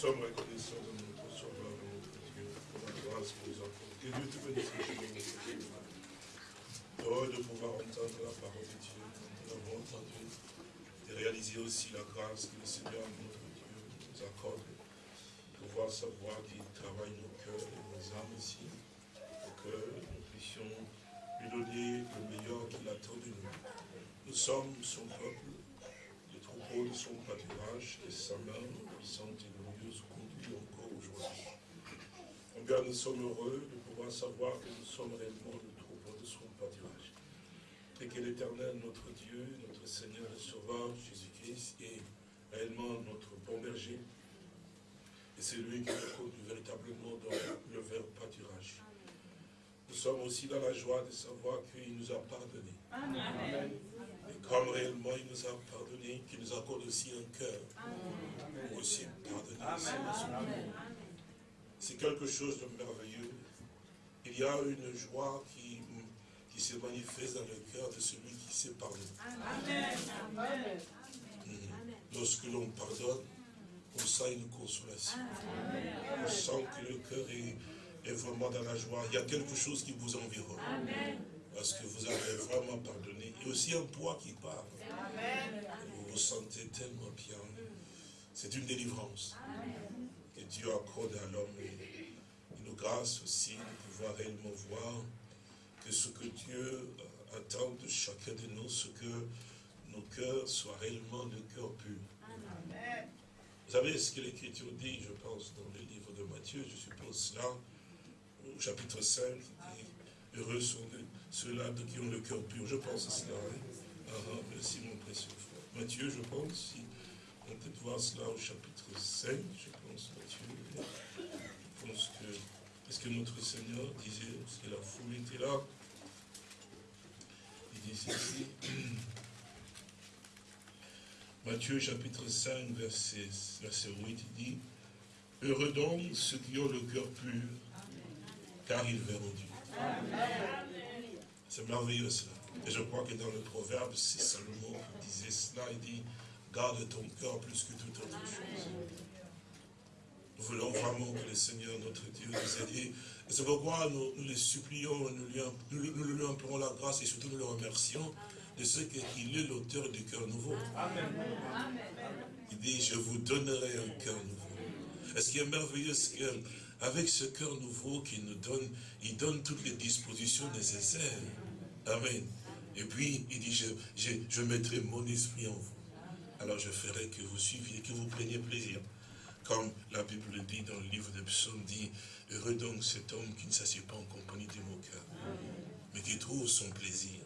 sommes reconnaissants de notre Sauveur, notre Dieu, pour la grâce que nous avons. Que Dieu te bénisse. Heureux de pouvoir entendre la parole de Dieu, nous l'avons entendu, et réaliser aussi la grâce que le Seigneur, notre Dieu, nous accorde, pouvoir savoir qu'il travaille nos cœurs et nos âmes ici, pour que nous puissions lui donner le meilleur qu'il attend de nous. Nous sommes son peuple, le troupeau de son pâturage, et sa main puissante et glorieuse conduit encore aujourd'hui. Combien nous sommes heureux de pouvoir savoir que nous sommes réellement le troupeau de son pâturage. Et que l'éternel, notre Dieu, notre Seigneur et Sauveur, Jésus-Christ, est réellement notre bon berger. Et c'est lui qui nous conduit véritablement dans le vert pâturage. Nous sommes aussi dans la joie de savoir qu'il nous a pardonné. Amen. Et comme réellement il nous a pardonné, qu'il nous accorde aussi un cœur pour aussi pardonner. Amen. C'est quelque chose de merveilleux. Il y a une joie qui, qui se manifeste dans le cœur de celui qui s'est pardonné. Amen. Lorsque l'on pardonne, on sent une consolation. On sent que le cœur est vraiment dans la joie. Il y a quelque chose qui vous environne. Parce que vous avez vraiment pardonné. Et aussi un poids qui part. vous vous sentez tellement bien. C'est une délivrance que Dieu accorde à l'homme. Nous grâce aussi de pouvoir réellement voir que ce que Dieu attend de chacun de nous, ce que nos cœurs soient réellement de cœurs purs. Vous savez ce que l'Écriture dit, je pense, dans le livre de Matthieu, je suppose cela, au chapitre 5, dit, heureux sont ceux-là qui ont le cœur pur. Je pense à cela. Hein. Ah, ah, merci mon précieux frère. Matthieu, je pense, si on peut voir cela au chapitre 5, je pense, Matthieu. Je pense que, notre Seigneur disait, parce que la foule était là, il disait ici, Matthieu chapitre 5, verset, verset 8, il dit, Heureux donc ceux qui ont le cœur pur, car ils verront Dieu. C'est merveilleux cela. Et je crois que dans le proverbe, c'est Salomon qui disait cela, il dit, garde ton cœur plus que toute autre chose. Nous voulons vraiment que le Seigneur, notre Dieu, nous aide. Et c'est pourquoi nous, nous, les supplions, nous lui, nous, lui implorons la grâce et surtout nous le remercions de ce qu'il est l'auteur du cœur nouveau. Amen. Il dit, je vous donnerai un cœur nouveau. Et ce qui est merveilleux, c'est que avec ce cœur nouveau qu'il nous donne, il donne toutes les dispositions nécessaires. Amen. Et puis, il dit, je, je, mettrai mon esprit en vous. Alors je ferai que vous suiviez, que vous preniez plaisir. Comme la Bible le dit dans le livre de Psaume, dit, heureux donc cet homme qui ne s'assied pas en compagnie des moqueurs, mais qui trouve son plaisir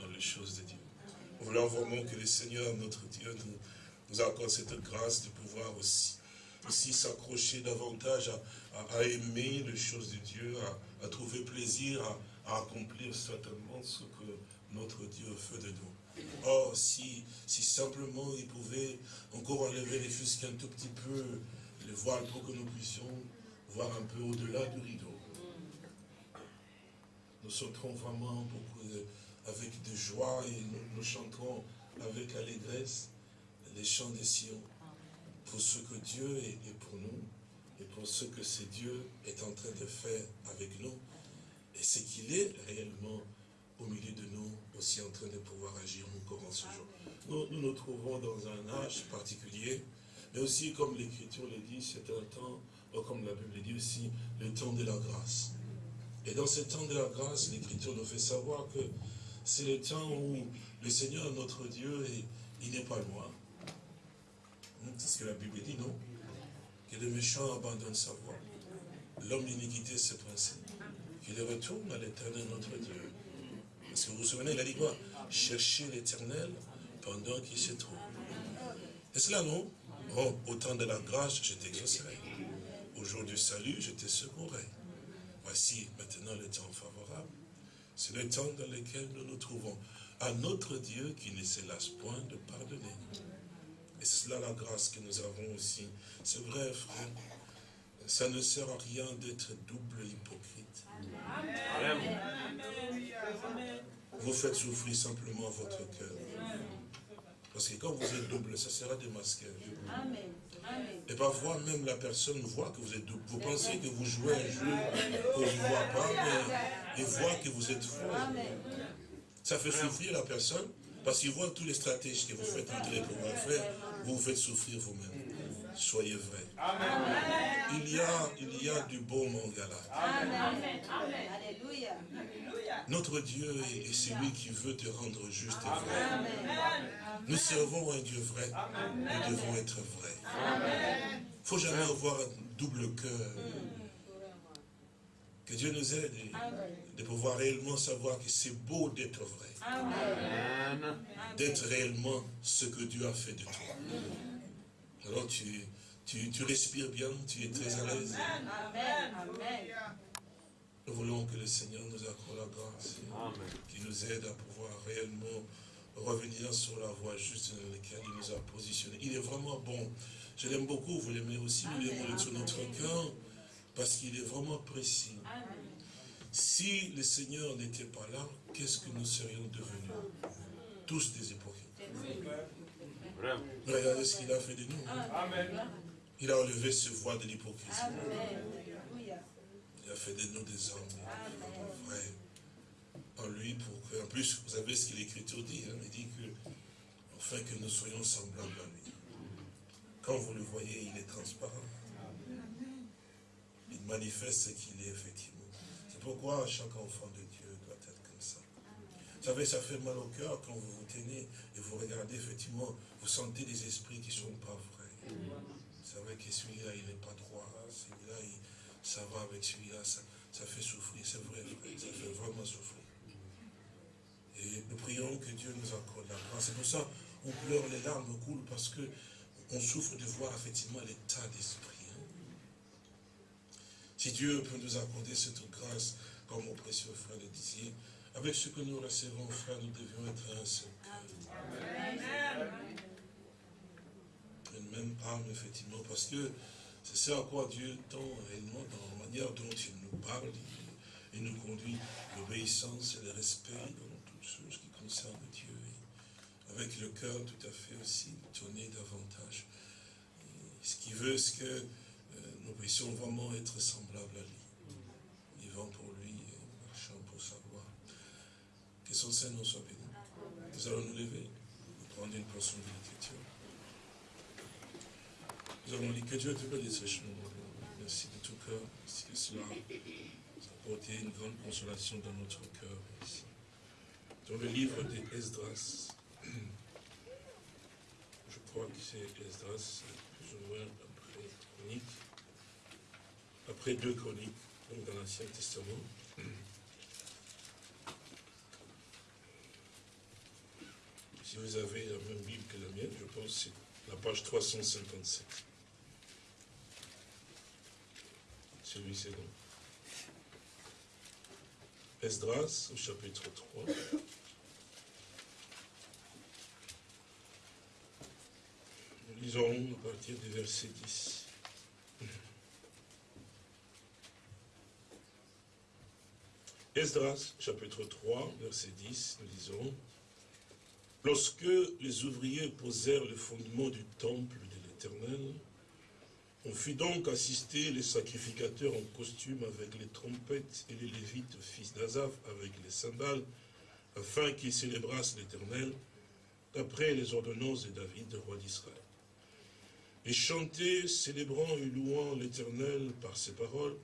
dans les choses de Dieu. Nous voulons vraiment que le Seigneur, notre Dieu, nous, accorde cette grâce de pouvoir aussi aussi s'accrocher davantage à, aimer les choses de Dieu, à, trouver plaisir, à, accomplir certainement ce que notre Dieu fait de nous. Or, si, si simplement il pouvait encore enlever les fusques un tout petit peu, les voiles pour que nous puissions voir un peu au-delà du rideau. Nous sauterons vraiment avec de joie et nous, nous chanterons avec allégresse les chants des Sion pour ce que Dieu est pour nous et pour ce que ce Dieu est en train de faire avec nous et ce qu'il est réellement au milieu de nous, aussi en train de pouvoir agir encore en ce jour. Nous, nous nous trouvons dans un âge particulier, mais aussi, comme l'Écriture le dit, c'est un temps, comme la Bible le dit aussi, le temps de la grâce. Et dans ce temps de la grâce, l'Écriture nous fait savoir que c'est le temps où le Seigneur, notre Dieu, il n'est pas loin. C'est ce que la Bible dit, non? Que le méchant abandonne sa voie. L'homme d'iniquité se principe. Qu'il retourne à l'éternel notre Dieu. Que vous vous souvenez, il a dit quoi? Cherchez l'éternel pendant qu'il se trouve. Et cela, non? Au temps de la grâce, je t'exaucerai. Au jour du salut, je te secourrai. Voici maintenant le temps favorable. C'est le temps dans lequel nous nous trouvons. À notre Dieu qui ne se lasse point de pardonner. Et c'est là la grâce que nous avons aussi. C'est vrai, frère. Ça ne sert à rien d'être double hypocrite. Vous faites souffrir simplement votre cœur. Parce que quand vous êtes double, ça sera démasqué. Amen. Et parfois, même la personne voit que vous êtes double. Vous pensez que vous jouez un jeu qu'on ne voit pas, mais il voit que vous êtes faux. Ça fait souffrir la personne, parce qu'il voit tous les stratégies que vous faites entrer pour faire, vous vous faites souffrir vous-même. Soyez vrai. Il y a, il y a du beau mangala. Amen. Alléluia. Notre Dieu est celui qui veut te rendre juste et vrai. Nous servons un Dieu vrai. Nous devons être vrais. Il ne faut jamais avoir un double cœur. Que Dieu nous aide de pouvoir réellement savoir que c'est beau d'être vrai. D'être réellement ce que Dieu a fait de toi. Alors tu, tu, tu respires bien, tu es très à l'aise. Amen. Nous voulons que le Seigneur nous accorde la grâce, qui nous aide à pouvoir réellement revenir sur la voie juste dans laquelle il nous a positionnés. Il est vraiment bon. Je l'aime beaucoup, vous l'aimez aussi, nous l'aimons de tout notre cœur, parce qu'il est vraiment précis. Si le Seigneur n'était pas là, qu'est-ce que nous serions devenus? Tous des hypocrites. Regardez ce qu'il a fait de nous. Il a enlevé ce voile de l'hypocrisie il a fait de nous des hommes vrais en lui pour que, en plus, vous savez ce que l'Écriture dit, hein, il dit que, afin que nous soyons semblables à lui. Quand vous le voyez, il est transparent. Il manifeste ce qu'il est effectivement. C'est pourquoi chaque enfant de Dieu Vous savez, ça fait mal au cœur quand vous vous tenez et vous regardez effectivement, vous sentez des esprits qui ne sont pas vrais. Vous savez que celui-là, il n'est pas droit, celui-là, il ça va avec celui-là, ça, fait souffrir, c'est vrai, ça fait vraiment souffrir. Et nous prions que Dieu nous accorde la grâce. C'est pour ça on pleure, les larmes coulent, parce que on souffre de voir effectivement l'état d'esprit. Hein. Si Dieu peut nous accorder cette grâce, comme mon précieux frère le disait, avec ce que nous recevons, frère, nous devions être un seul cœur. Une même âme, effectivement, parce que c'est ça à quoi Dieu tend réellement dans la manière dont il nous parle. Il, nous conduit l'obéissance et le respect dans toutes choses qui concernent Dieu. avec le cœur tout à fait aussi tourné davantage. ce qui veut, c'est que euh, nous puissions vraiment être semblables à lui. Vivant pour lui et marchant pour sa gloire. Que son soit béni. Nous allons nous lever, nous prendre une portion de l'écriture. Nous allons lire que Dieu te bénisse richement. Merci de tout cœur. Merci que cela a apporté une grande consolation dans notre cœur. Dans le livre d'Esdras, je crois que c'est Esdras, plus ou moins après Chronique, après deux Chroniques, donc dans l'Ancien Testament. Si vous avez la même Bible que la mienne, je pense que c'est la page 357. Celui-ci donc. Esdras au chapitre 3. Nous lisons à partir du verset 10. Esdras, chapitre 3, verset 10, nous lisons Lorsque les ouvriers posèrent le fondement du temple de l'Éternel, on fit donc assister les sacrificateurs en costume avec les trompettes et les lévites, fils d'Azaph, avec les cymbales, afin qu'ils célébrassent l'Éternel, d'après les ordonnances de David, roi d'Israël. Et chanter, célébrant et louant l'Éternel par ses paroles,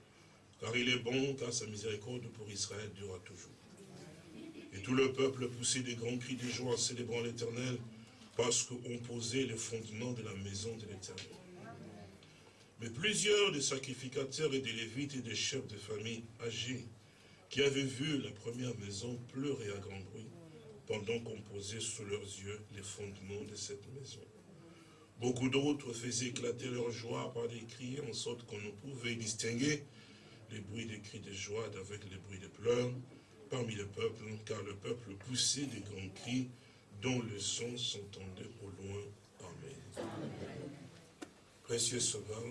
car il est bon, car sa miséricorde pour Israël durera toujours. Et tout le peuple poussait des grands cris de joie en célébrant l'Éternel, parce qu'on posait les fondements de la maison de l'Éternel. Mais plusieurs des sacrificateurs et des lévites et des chefs de famille âgés qui avaient vu la première maison pleurer à grand bruit pendant qu'on posait sous leurs yeux les fondements de cette maison. Beaucoup d'autres faisaient éclater leur joie par des cris en sorte qu'on ne pouvait distinguer les bruits des cris de joie d'avec les bruits de pleurs parmi le peuple, car le peuple poussait des grands cris dont le son s'entendait au loin. Amen. Précieux Sauveur,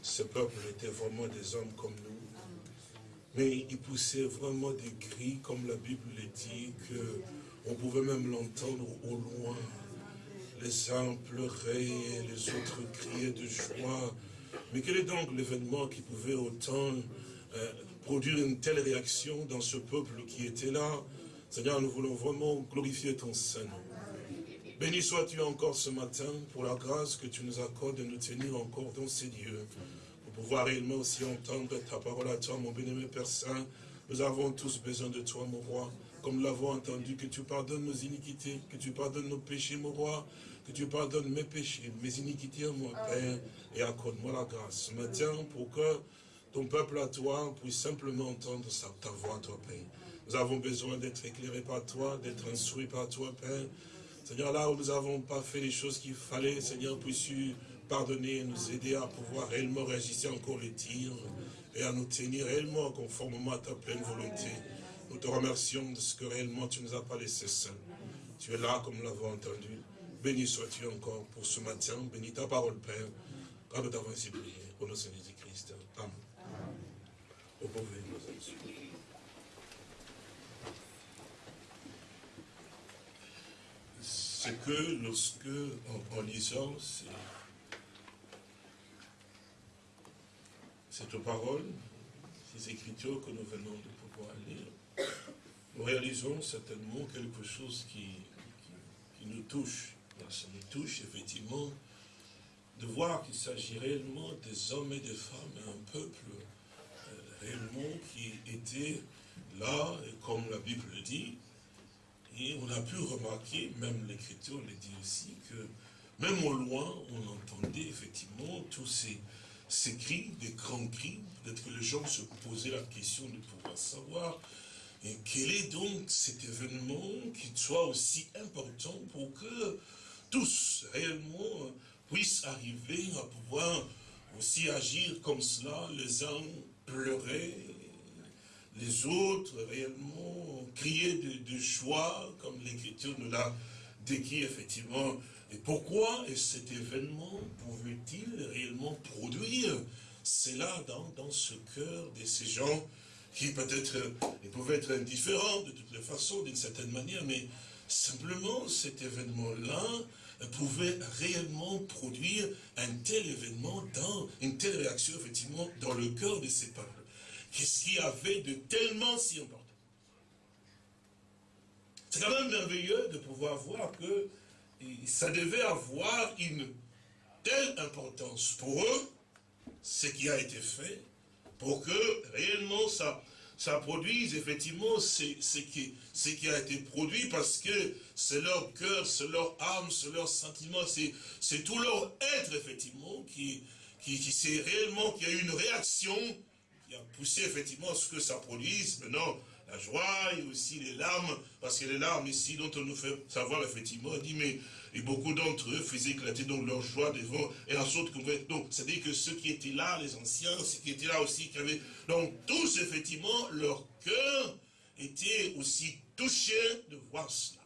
ce peuple était vraiment des hommes comme nous. Mais ils poussaient vraiment des cris, comme la Bible le dit, qu'on pouvait même l'entendre au loin. les uns pleuraient, les autres criaient de joie. Mais quel est donc l'événement qui pouvait autant euh, produire une telle réaction dans ce peuple qui était là. Seigneur, nous voulons vraiment glorifier ton Saint-Nom. Béni sois-tu encore ce matin pour la grâce que tu nous accordes de nous tenir encore dans ces lieux, pour pouvoir réellement aussi entendre ta parole à toi, mon bénémoine Père Saint. Nous avons tous besoin de toi, mon roi, comme nous l'avons entendu, que tu pardonnes nos iniquités, que tu pardonnes nos péchés, mon roi, que tu pardonnes mes péchés, mes iniquités, mon Père, et accorde-moi la grâce ce matin pour que ton peuple à toi puisse simplement entendre ta voix, toi, Père. Nous avons besoin d'être éclairés par toi, d'être instruits par toi, Père. Seigneur, là où nous n'avons pas fait les choses qu'il fallait, Seigneur, puisses-tu pardonner et nous aider à pouvoir réellement réagir encore les tirs et à nous tenir réellement conformément à ta pleine volonté. Nous te remercions de ce que réellement tu nous as pas laissé seuls. Tu es là comme nous l'avons entendu. Béni sois-tu encore pour ce matin. Bénis ta parole, Père. Quand nous t'avons ainsi prié, au nom de Jésus-Christ. C'est que lorsque, en, lisant cette parole, ces écritures que nous venons de pouvoir lire, nous réalisons certainement quelque chose qui, nous touche. Ça nous touche effectivement de voir qu'il s'agit réellement des hommes et des femmes, un peuple réellement qui était là, et comme la Bible le dit, et on a pu remarquer, même l'Écriture le dit aussi, que même au loin, on entendait effectivement tous ces, ces cris, des grands cris. Peut-être que les gens se posaient la question de pouvoir savoir quel est donc cet événement qui soit aussi important pour que tous réellement puissent arriver à pouvoir aussi agir comme cela, les uns pleurer, les autres réellement crier de, joie, comme l'Écriture nous l'a décrit effectivement. Et pourquoi cet événement pouvait-il réellement produire? Cela dans, dans ce cœur de ces gens qui peut-être pouvaient être indifférents de toutes les façons, d'une certaine manière, mais simplement cet événement-là pouvait réellement produire un tel événement, dans une telle réaction effectivement dans le cœur de ces peuples. Qu'est-ce qu'il y avait de tellement si important? C'est quand même merveilleux de pouvoir voir que ça devait avoir une telle importance pour eux, ce qui a été fait, pour que réellement ça, ça produise effectivement ce, qui, a été produit, parce que c'est leur cœur, c'est leur âme, c'est leur sentiment, c'est tout leur être effectivement qui, qui, réellement, qui a eu une réaction qui a poussé effectivement ce que ça produise. Maintenant la joie et aussi les larmes, parce que les larmes ici dont on nous fait savoir effectivement, on dit mais et beaucoup d'entre eux faisaient éclater donc leur joie devant et la sorte donc c'est-à-dire que ceux qui étaient là, les anciens, ceux qui étaient là aussi, qui avaient donc tous effectivement leur cœur était aussi touché de voir cela.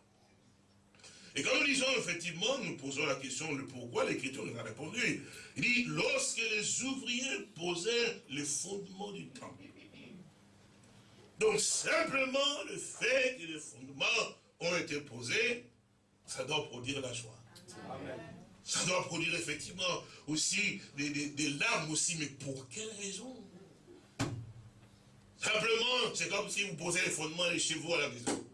Et quand nous disons effectivement, nous posons la question le pourquoi, l'Écriture nous a répondu. Il dit, lorsque les ouvriers posaient les fondements du temple. Donc simplement le fait que les fondements ont été posés, ça doit produire la joie. Ça doit produire effectivement aussi des, larmes aussi, mais pour quelle raison? Simplement, c'est comme si vous posez les fondements chez vous à la maison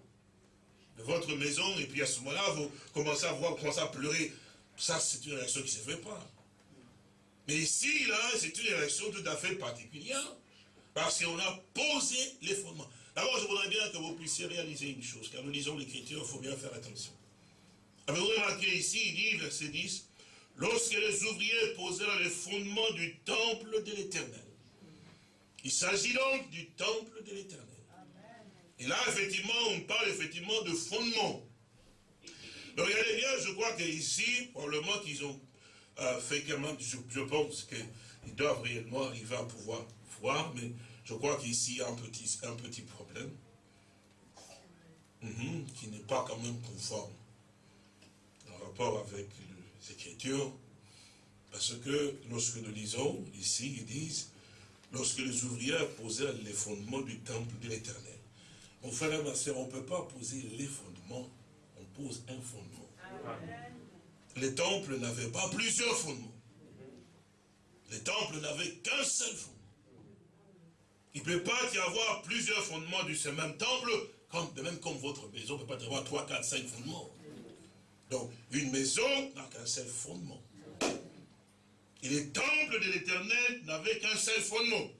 de votre maison, et puis à ce moment-là, vous commencez à voir, vous commencez à pleurer. Ça, c'est une réaction qui ne se fait pas. Mais ici, là, c'est une réaction tout à fait particulière, parce qu'on a posé les fondements. D'abord, je voudrais bien que vous puissiez réaliser une chose, car nous lisons l'écriture, il faut bien faire attention. Avez-vous remarqué ici, il dit, verset 10, lorsque les ouvriers posèrent les fondements du temple de l'éternel. Il s'agit donc du temple de l'éternel. Et là, effectivement, on parle effectivement de fondement. Donc, regardez bien, je crois qu'ici, probablement qu'ils ont euh, fait quand même, je, pense qu'ils doivent réellement arriver à pouvoir voir, mais je crois qu'ici, il y a un petit, un petit problème mhm, qui n'est pas quand même conforme en rapport avec les Écritures, parce que lorsque nous lisons ici, ils disent, lorsque les ouvriers posèrent les fondements du temple de l'Éternel, mon frère et ma soeur, on ne peut pas poser les fondements, on pose un fondement. les temples n'avaient pas plusieurs fondements. Les temples n'avaient qu'un seul fondement. Il ne peut pas y avoir plusieurs fondements du même temple, comme, de même comme votre maison, ne peut pas y avoir 3, 4, 5 fondements. Donc, une maison n'a qu'un seul fondement. Et les temples de l'éternel n'avaient qu'un seul fondement.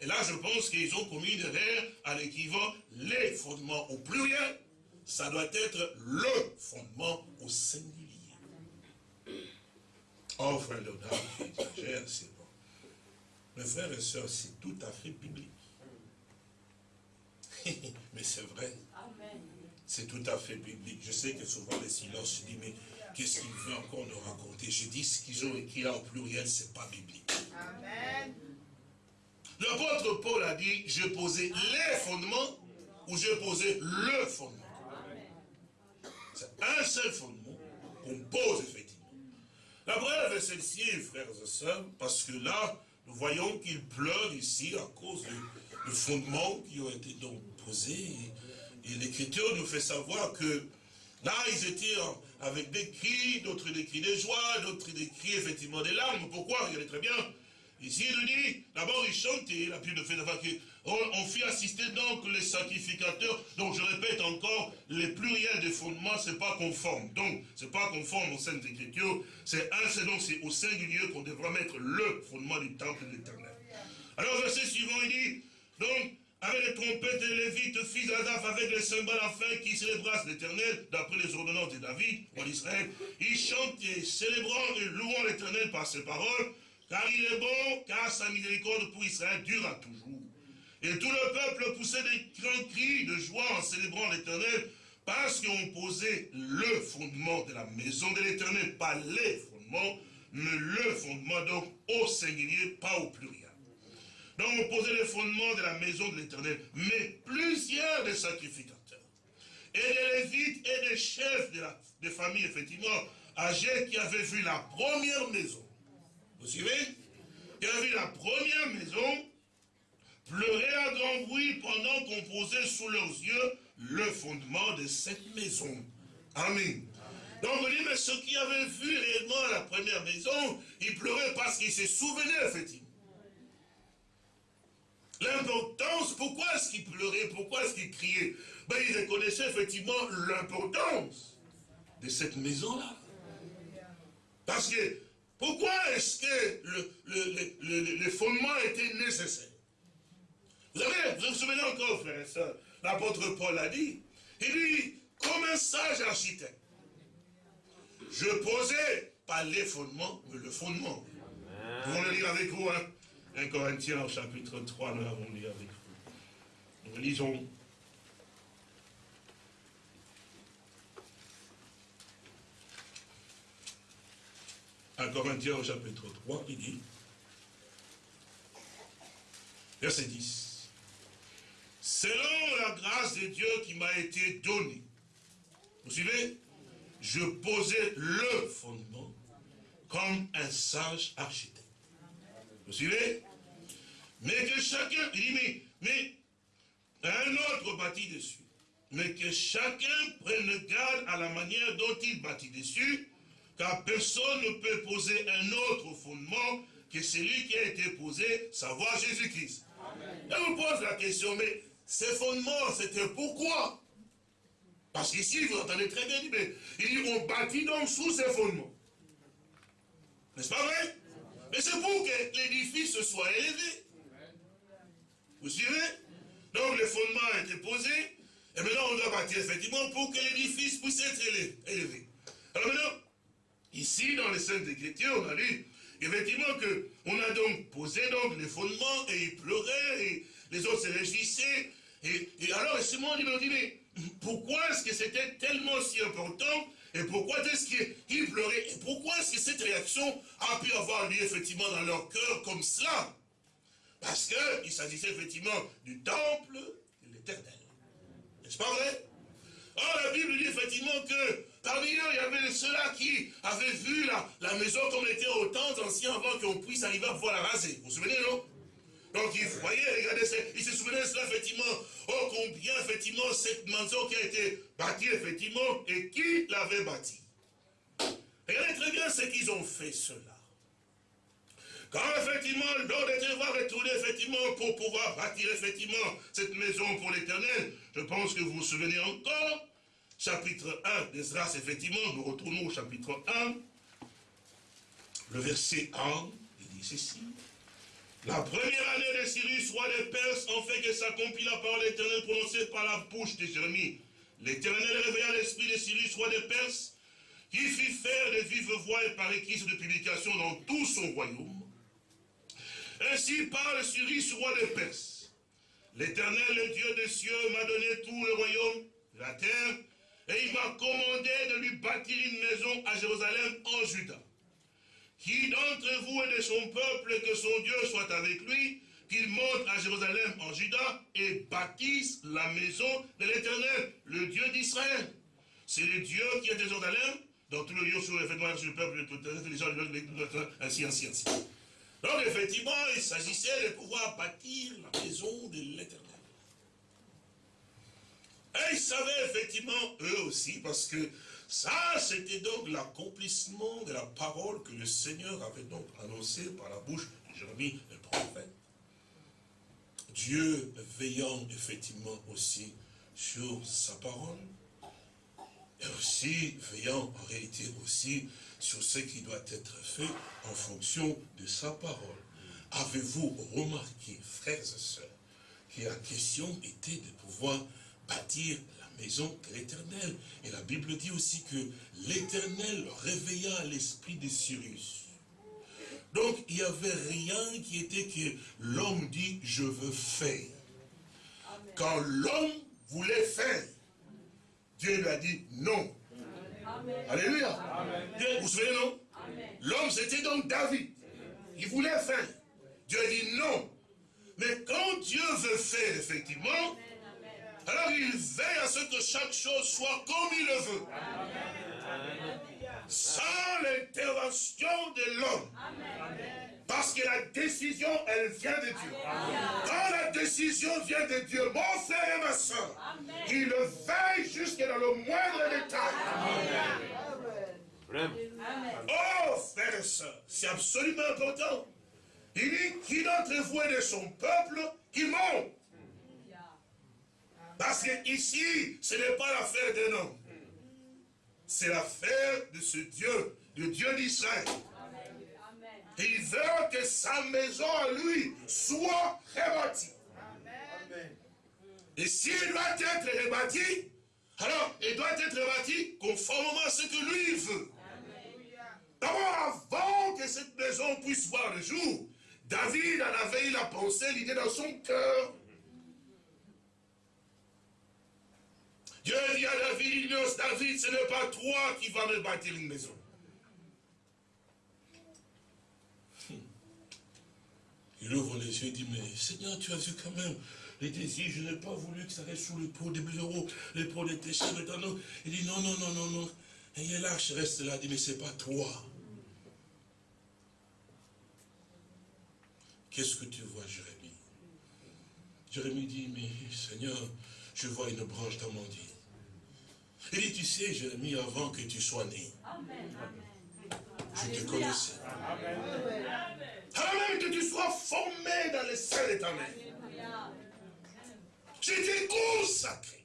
Et là, je pense qu'ils ont commis de l'air à l'équivalent les fondements au pluriel. Ça doit être le fondement au singulier. Oh, frère Léonard, c'est bon. Mes frères et sœurs, c'est tout à fait biblique. mais c'est vrai. C'est tout à fait biblique. Je sais que souvent les silences se disent, mais qu'est-ce qu'il veut encore nous raconter? Je dis, ce qu'ils ont écrit là au pluriel, c'est pas biblique. Amen. L'apôtre Paul a dit, je posais les fondements ou je posais le fondement. C'est un seul fondement qu'on pose effectivement. La preuve est celle-ci, frères et sœurs, parce que là, nous voyons qu'il pleure ici à cause du, fondement qui ont été donc Et, l'Écriture nous fait savoir que là, ils étaient avec des cris, d'autres des cris de joie, d'autres des cris effectivement des larmes. Pourquoi? Regardez très bien. Ici, il nous dit, d'abord, ils chantaient, la Bible fait d'avoir que, on, fit assister donc les sacrificateurs, donc je répète encore, les pluriels des fondements, c'est pas conforme. Donc, c'est pas conforme aux Saintes Écritures, c'est un, c'est donc c'est au singulier qu'on devra mettre le fondement du temple de l'éternel. Alors, verset suivant, il dit, donc, avec les trompettes et les Lévites, fils d'Adaph, avec les cymbales afin qui célébrassent l'éternel, d'après les ordonnances de David, roi d'Israël, ils chantent et célébrant et louant l'éternel par ses paroles, car il est bon, car sa miséricorde pour Israël dure à toujours. Et tout le peuple poussait des grands cris de joie en célébrant l'éternel, parce qu'on posait le fondement de la maison de l'éternel, pas les fondements, mais le fondement, donc au singulier, pas au pluriel. Donc on posait le fondement de la maison de l'éternel, mais plusieurs des sacrificateurs, et des lévites et des chefs de famille, effectivement, âgés qui avaient vu la première maison, vous suivez? Qui a vu la première maison pleurer à grand bruit pendant qu'on posait sous leurs yeux le fondement de cette maison. Amen. Donc on dit, mais ceux qui avaient vu réellement la première maison, ils pleuraient parce qu'ils se souvenaient, effectivement. L'importance, pourquoi est-ce qu'ils pleuraient, pourquoi est-ce qu'ils criaient ben, Ils reconnaissaient effectivement l'importance de cette maison-là. Parce que pourquoi est-ce que le, fondement était nécessaire? Vous, avez, vous vous souvenez encore, frère et soeur, l'apôtre Paul a dit, il dit, comme un sage architecte, je posais pas les fondements, mais le fondement. Allons le lire avec vous, hein. 1 Corinthiens au chapitre 3, nous l'avons lu avec vous. Nous lisons 1 Corinthiens au chapitre 3, il dit, verset 10, Selon la grâce de Dieu qui m'a été donnée, vous suivez Je posais le fondement comme un sage architecte. Vous suivez? Mais que chacun, il dit, mais, mais un autre bâtit dessus. Mais que chacun prenne garde à la manière dont il bâtit dessus, car personne ne peut poser un autre fondement que celui qui a été posé, savoir Jésus-Christ. Et on pose la question, mais ces fondements, c'était pourquoi? Parce qu'ici, vous entendez très bien, mais il dit, on bâtit donc sous ces fondements. N'est-ce pas vrai? Mais c'est pour que l'édifice soit élevé. Vous suivez? Donc les fondements ont été posés, et maintenant on doit bâtir effectivement pour que l'édifice puisse être élevé. Alors maintenant, Ici, dans les Saintes Écritures, on a lu effectivement qu'on a donc posé donc les fondements et ils pleuraient et les autres se réjouissaient. Et, alors, Simon dit, mais pourquoi est-ce que c'était tellement si important et pourquoi est-ce qu'ils pleuraient Et pourquoi est-ce que cette réaction a pu avoir lieu effectivement dans leur cœur comme cela Parce qu'il s'agissait effectivement du temple de l'éternel. N'est-ce pas vrai Or, la Bible dit effectivement que Parmi eux, il y avait ceux-là qui avaient vu la, la maison comme elle était au temps ancien avant qu'on puisse arriver à pouvoir la raser. Vous vous souvenez, non donc ils voyaient, regardez, ils se souvenaient de cela, effectivement, oh combien, effectivement, cette maison qui a été bâtie, effectivement, et qui l'avait bâtie. Regardez c'est qu'ils ont fait cela, quand effectivement l'ordre était va retourner effectivement pour pouvoir bâtir effectivement cette maison pour l'éternel, je pense que vous vous souvenez encore, chapitre 1 d'Esdras, effectivement, nous retournons au chapitre 1, le verset 1, il dit ceci. La première année de Cyrus, roi des Perses, en fait que s'accomplit la parole éternelle prononcée par la bouche de Jérémie. L'éternel réveilla l'esprit de Cyrus, roi des Perses, qui fit faire de vives voix et par écrit de publication dans tout son royaume. Ainsi parle Cyrus, roi des Perses. L'éternel, le Dieu des cieux, m'a donné tout le royaume la terre, et il m'a commandé de lui bâtir une maison à Jérusalem en Juda. Qui d'entre vous et de son peuple, que son Dieu soit avec lui, qu'il monte à Jérusalem en Juda et bâtisse la maison de l'Éternel, le Dieu d'Israël. C'est le Dieu qui est à Jérusalem, dans tout le lieu sur le sur le peuple, les gens, ainsi, ainsi, ainsi. Donc effectivement, il s'agissait de pouvoir bâtir la maison de l'Éternel. Et ils savaient effectivement, eux aussi, parce que ça, c'était donc l'accomplissement de la parole que le Seigneur avait donc annoncée par la bouche de Jérémie, le prophète. Dieu veillant effectivement aussi sur sa parole, et aussi veillant en réalité aussi sur ce qui doit être fait en fonction de sa parole. Avez-vous remarqué, frères et sœurs, que la question était de pouvoir bâtir maison de l'éternel. Et la Bible dit aussi que l'éternel réveilla l'esprit de Cyrus. Donc il n'y avait rien qui était que l'homme dit je veux faire. Quand l'homme voulait faire, Dieu lui a dit non. Alléluia. Vous vous souvenez non? L'homme c'était donc David. Il voulait faire. Dieu a dit non. Mais quand Dieu veut faire effectivement, alors il veille à ce que chaque chose soit comme il le veut. Sans l'intervention de l'homme. Parce que la décision, elle vient de Dieu. Quand la décision vient de Dieu, mon frère et ma soeur, il veille jusque dans le moindre détail. Oh, frère et soeur, c'est absolument important. Il dit, qui d'entre vous est de son peuple, qui monte parce que ici, ce n'est pas l'affaire d'un homme. C'est l'affaire de ce Dieu, le Dieu d'Israël. Et il veut que sa maison à lui soit rebâtie. Et s'il doit être rebâti, alors il doit être rebâti conformément à ce que lui veut. D'abord, avant que cette maison puisse voir le jour, David en avait eu la pensée, l'idée dans son cœur. Dieu dit à David, David, ce n'est pas toi qui vas me bâtir une maison. Il ouvre les yeux et dit, mais Seigneur, tu as vu quand même les désirs, je n'ai pas voulu que ça reste sous le pot des bureaux, les pots des tes non. Il dit, non, non, non, non, non. Et l'arche reste là, il dit, mais c'est pas toi. Qu'est-ce que tu vois, Jérémie? Jérémie dit, mais Seigneur, je vois une branche d'amandine. Il dit, tu sais, Jérémie, avant que tu sois né, je te connaissais. Avant même que tu sois formé dans les sein de ta mère. Je t'ai consacré.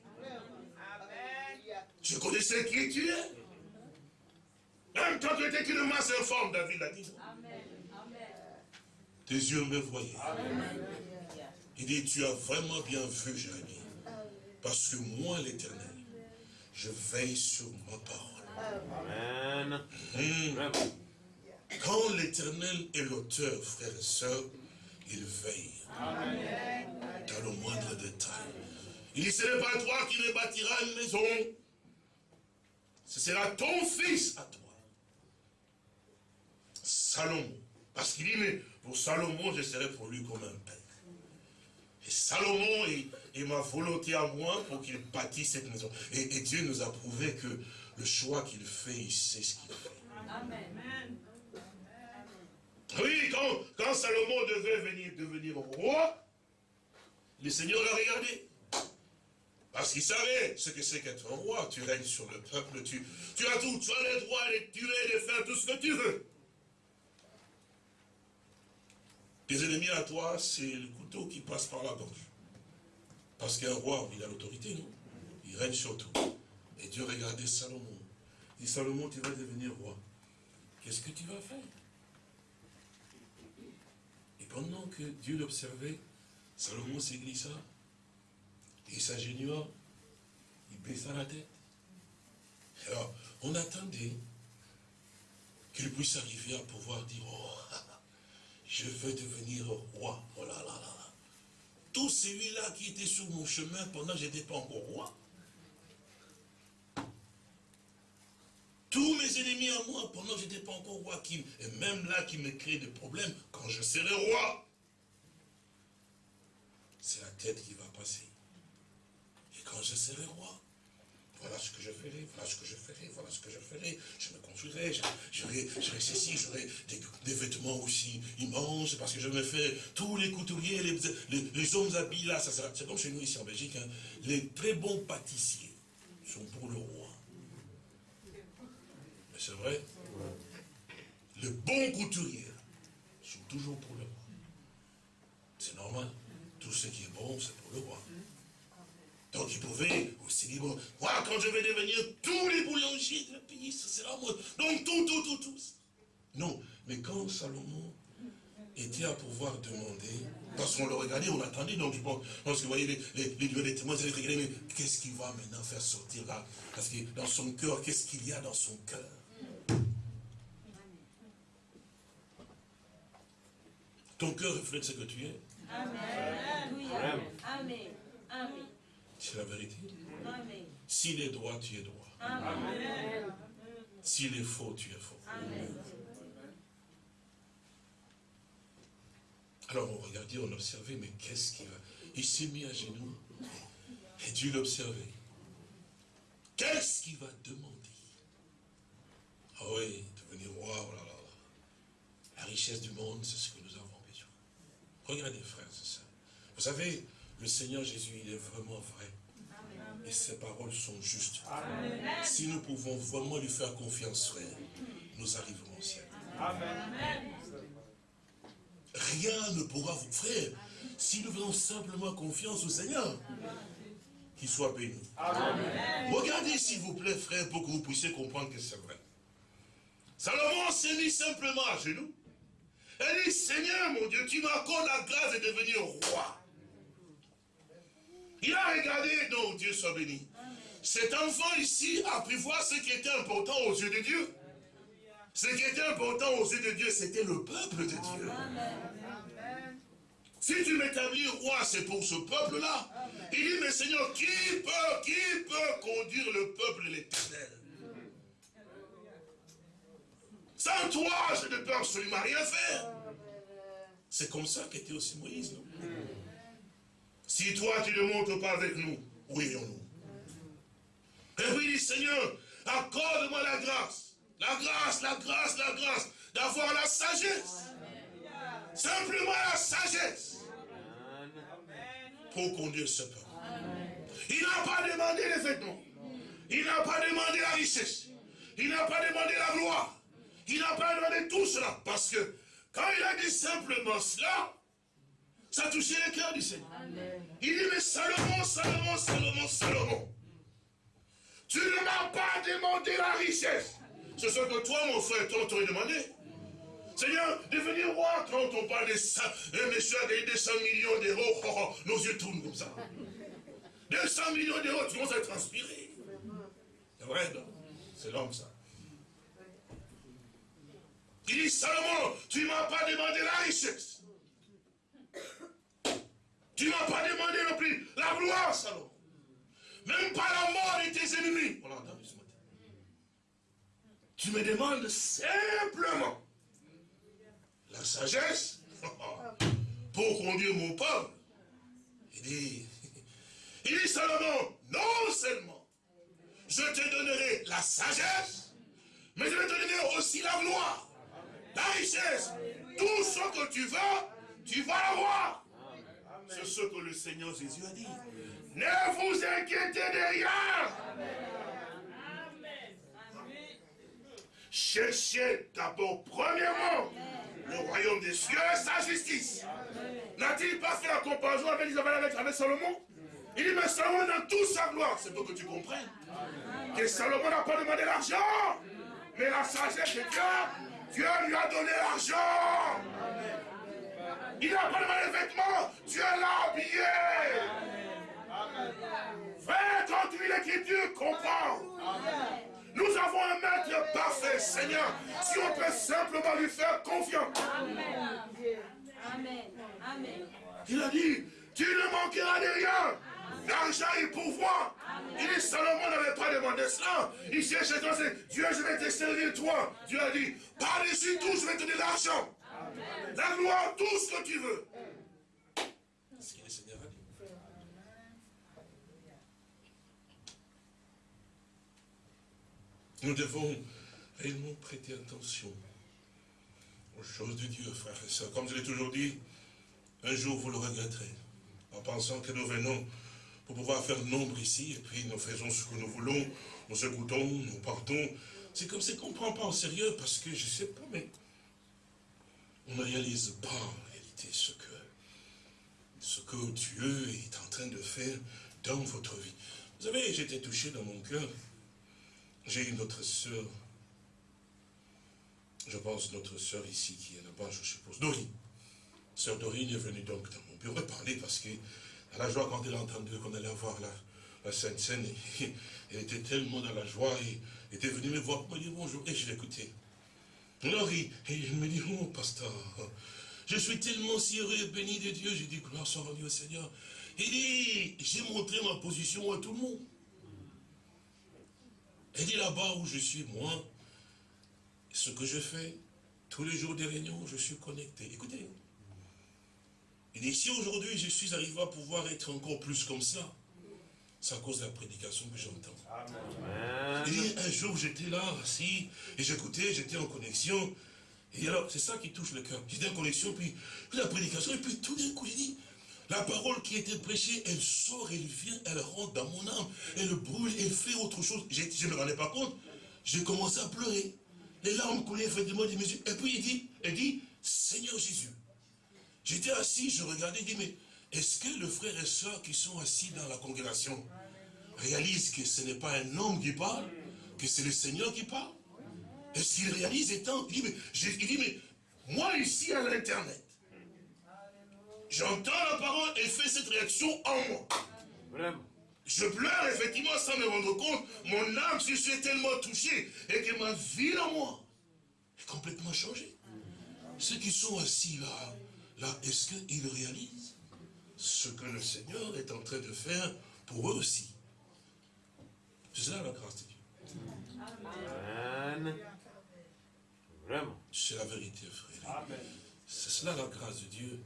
Je connaissais qui tu es. Même quand tu étais qu'une masse informe, David l'a dit. Tes yeux me voyaient. Il dit, tu as vraiment bien vu, Jérémie. Parce que moi, l'éternel, je veille sur ma parole. Amen. Hmm. Quand l'éternel est l'auteur, frères et sœurs, il veille. Dans le moindre détail. Il dit, ce n'est pas toi qui me bâtiras une maison. Ce sera ton fils à toi. Salomon. Parce qu'il dit, mais pour Salomon, je serai pour lui comme un père. Et Salomon est, ma volonté à moi pour qu'il bâtisse cette maison. Et, Dieu nous a prouvé que le choix qu'il fait, il sait ce qu'il fait. Amen. Oui, quand, quand Salomon devait venir devenir roi, le Seigneur l'a regardé. Parce qu'il savait ce que c'est qu'être roi. Tu règnes sur le peuple, tu, tu as tout, tu as le droit de tuer, de faire tout ce que tu veux. Tes ennemis à toi, c'est le couteau qui passe par la gorge. Parce qu'un roi, il a l'autorité, non? Il règne sur tout. Et Dieu regardait Salomon. Il dit, Salomon, tu vas devenir roi. Qu'est-ce que tu vas faire? Et pendant que Dieu l'observait, Salomon s'est glissa, il s'agénua, il baissa la tête. Alors, on attendait qu'il puisse arriver à pouvoir dire, oh, je veux devenir roi. Oh là là là. Tout celui-là qui était sur mon chemin pendant que je n'étais pas encore roi. Tous mes ennemis à moi, pendant que je n'étais pas encore roi, qui, et même là qui me créent des problèmes, quand je serai roi, c'est la tête qui va passer. Et quand je serai roi, voilà ce que je ferai, voilà ce que je ferai, voilà ce que je ferai. Je me construirai, j'aurai ceci, j'aurai des, vêtements aussi immenses, parce que je me fais tous les couturiers, les, hommes habillés là, C'est comme chez nous ici en Belgique, hein. les très bons pâtissiers sont pour le roi. Mais c'est vrai, les bons couturiers sont toujours pour le roi. C'est normal, tout ce qui est bon, c'est pour le roi. Donc il pouvait aussi dire, moi quand je vais devenir tous les boulangers de la pays, ce sera moi. Donc tout, tout, tout, tout. Non, mais quand Salomon était à pouvoir demander, parce qu'on le regardait, on attendait, donc je pense, parce que vous voyez, les, les, les, les témoins, ils regardaient, mais qu'est-ce qu'il va maintenant faire sortir là? Parce que dans son cœur, qu'est-ce qu'il y a dans son cœur? Ton cœur reflète ce que tu es. Amen. Amen. Amen. C'est la vérité. S'il est droit, tu es droit. S'il est faux, tu es faux. Alors on regardait, on observait, mais qu'est-ce qu'il va? Il s'est mis à genoux. Et Dieu l'observait. Qu'est-ce qu'il va demander? Ah oui, devenir roi, oh là là. La richesse du monde, c'est ce que nous avons besoin. Regardez, frères, c'est ça. Vous savez, le Seigneur Jésus, il est vraiment vrai. Et ses paroles sont justes. Si nous pouvons vraiment lui faire confiance, frère, nous arriverons au ciel. Rien ne pourra vous, frère, si nous faisons simplement confiance au Seigneur, qu'il soit béni. Regardez s'il vous plaît, frère, pour que vous puissiez comprendre que c'est vrai. Salomon s'est mis simplement à genoux. Elle dit, Seigneur mon Dieu, tu m'accordes la grâce de devenir roi. Il a regardé, donc Dieu soit béni. Cet enfant ici a pu voir ce qui était important aux yeux de Dieu. Ce qui était important aux yeux de Dieu, c'était le peuple de Dieu. Si tu m'établis roi, c'est pour ce peuple-là. Il dit, mais Seigneur, qui peut, qui peut conduire le peuple l'éternel? Sans toi, je ne peux absolument rien faire. C'est comme ça qu'était aussi Moïse, non? Si toi, tu ne montes pas avec nous, où irions-nous Et puis Seigneur, accorde-moi la grâce. La grâce, la grâce, la grâce. D'avoir la sagesse. Simplement la sagesse. Pour conduire ce peuple. Il n'a pas demandé les vêtements. Il n'a pas demandé la richesse. Il n'a pas demandé la gloire. Il n'a pas demandé tout cela. Parce que quand il a dit simplement cela, ça a touché le cœur du Seigneur. Il dit, mais Salomon, Salomon, Salomon, Salomon, tu ne m'as pas demandé la richesse. C'est ce que toi, mon frère, toi, t'aurais demandé. Seigneur, devenir roi, quand on parle de ça, un monsieur a 200 millions d'euros, oh, oh, nos yeux tournent comme ça. 200 millions d'euros, tu commences à transpirer. C'est vrai, non? C'est l'homme, ça. Il dit, Salomon, tu ne m'as pas demandé la richesse. Tu ne m'as pas demandé non plus la gloire, Salomon. Même pas la mort de tes ennemis. On l'a entendu ce matin. Tu me demandes simplement la sagesse pour conduire mon peuple. Il dit, il dit Salomon, non seulement je te donnerai la sagesse, mais je vais te donner aussi la gloire, la richesse, tout ce que tu veux, tu vas l'avoir. C'est ce que le Seigneur Jésus a dit. Ne vous inquiétez de rien. Cherchez d'abord, premièrement, le royaume des cieux et sa justice. N'a-t-il pas fait la comparaison avec Isabelle avec, avec Salomon? Il dit, mais Salomon dans toute sa gloire. C'est pour que tu comprennes que Salomon n'a pas demandé l'argent, mais la sagesse de Dieu, Dieu lui a donné l'argent. Il n'a pas demandé les vêtements, Dieu l'a habillé. Frère, quand tu lis l'écriture, comprends. Nous avons un maître parfait, Seigneur, si on peut simplement lui faire confiance. Amen. Amen. Amen. Il a dit, tu ne manqueras de rien. L'argent est pouvoir. Il dit, Salomon n'avait pas demandé cela. Il cherchait toi, Dieu, je vais te servir toi. Dieu a dit, par-dessus tout, je vais te donner l'argent. La gloire, tout ce que tu veux. Nous devons réellement prêter attention aux choses de Dieu, frères et sœurs. Comme je l'ai toujours dit, un jour vous le regretterez, en pensant que nous venons pour pouvoir faire nombre ici, et puis nous faisons ce que nous voulons, nous écoutons, nous partons. C'est comme si qu'on ne prend pas au sérieux, parce que je ne sais pas, mais on ne réalise pas en réalité ce que, ce que Dieu est en train de faire dans votre vie. Vous savez, j'étais touché dans mon cœur. J'ai une autre sœur, je pense notre sœur ici qui est là-bas, je suppose, Dorine. Sœur Dorine est venue donc dans mon bureau parler parce que à la joie quand elle a entendu qu'on allait avoir la, la Sainte Seine, elle était tellement dans la joie et était venue me voir pour me dire bonjour et je l'écoutais. Alors il, il me dit, oh pasteur, je suis tellement si heureux et béni de Dieu. J'ai dit, gloire soit rendue au Seigneur. Il dit, j'ai montré ma position à tout le monde. Elle dit là-bas où je suis, moi, ce que je fais, tous les jours des réunions, je suis connecté. Écoutez, il dit, si aujourd'hui je suis arrivé à pouvoir être encore plus comme ça, c'est à cause de la prédication que j'entends. Il dit, un jour j'étais là, assis, et j'écoutais, j'étais en connexion. Et alors, c'est ça qui touche le cœur. J'étais en connexion, puis, la prédication, et puis tout d'un coup, il dit, la parole qui était prêchée, elle sort, elle vient, elle rentre dans mon âme, elle brûle, elle fait autre chose. Je ne me rendais pas compte. J'ai commencé à pleurer. Les larmes coulaient effectivement des mesures. Et puis il dit, elle dit, Seigneur Jésus. J'étais assis, je regardais, il dit, mais est-ce que le frère et soeur qui sont assis dans la congrégation réalisent que ce n'est pas un homme qui parle, que c'est le Seigneur qui parle? Est-ce qu'il réalise étant il dit, mais, il dit, mais moi ici à l'internet, j'entends la parole et fais cette réaction en moi. Vraiment. Je pleure effectivement sans me rendre compte. Mon âme se suis tellement touchée et que ma vie en moi est complètement changée. Ceux qui sont assis là, là, est-ce qu'ils réalisent ce que le Seigneur est en train de faire pour eux aussi C'est ça la grâce de Dieu. Amen. Vraiment. C'est la vérité, frère. C'est cela la grâce de Dieu.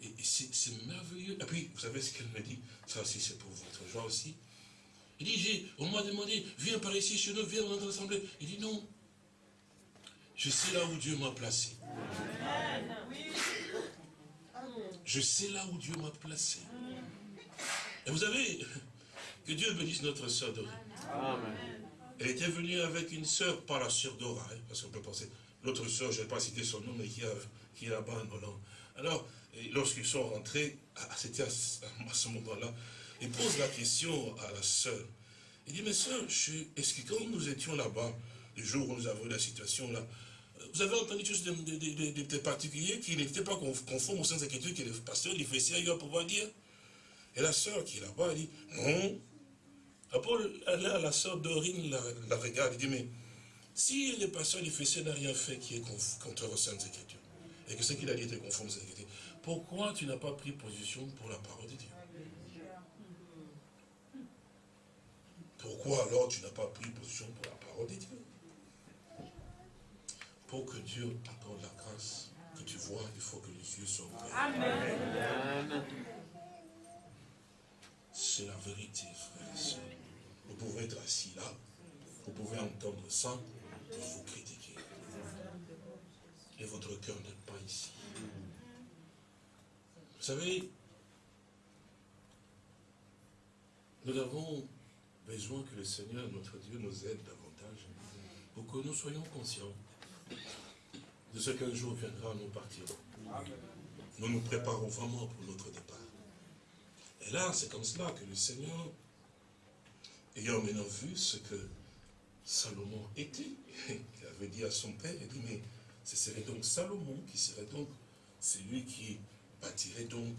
Et, et- et c'est merveilleux. Et puis, vous savez ce qu'elle me dit? Ça aussi, c'est pour votre joie aussi. Il dit, j'ai- on m'a demandé, viens par ici chez nous, viens dans notre assemblée. Il dit, non. Je sais là où Dieu m'a placé. Je sais là où Dieu m'a placé. Et vous savez, que Dieu bénisse notre sœur. Amen. Elle était venue avec une sœur, pas la sœur Dora, hein, parce qu'on peut penser, l'autre sœur, je ne vais pas citer son nom, mais qui, a- qui est là-bas en Hollande. Alors, lorsqu'ils sont rentrés, ah, c'était à, ce- à ce moment-là, il pose la question à la sœur. Il dit, mais sœur, est-ce que quand nous étions là-bas, le jour où nous avons eu la situation là, vous avez entendu quelque chose de, particulier qui n'était pas conf- conforme au sens Écritures que le pasteur il fait ailleurs pour pouvoir dire? Et la sœur qui est là-bas, elle dit, non, Paul, là, la sœur Dorine la, regarde, il dit, mais si le pasteur Éphésiens n'a rien fait qui est contre les Saintes Écritures, et que ce qu'il a dit était conforme aux Saintes Écritures, pourquoi tu n'as pas pris position pour la parole de Dieu? Pourquoi alors tu n'as pas pris position pour la parole de Dieu? Pour que Dieu t'accorde la grâce que tu vois, il faut que les yeux soient ouverts. Amen. C'est la vérité, frères et sœurs. Vous pouvez être assis là, vous pouvez entendre ça, et vous critiquer. Et votre cœur n'est pas ici. Vous savez, Nous avons besoin que le Seigneur, notre Dieu, nous aide davantage pour que nous soyons conscients de ce qu'un jour viendra, nous partirons. Nous nous préparons vraiment pour notre départ. Et là, c'est comme cela que le Seigneur, ayant maintenant vu ce que Salomon était, avait dit à son père, il dit, mais ce serait donc Salomon qui serait donc celui qui bâtirait donc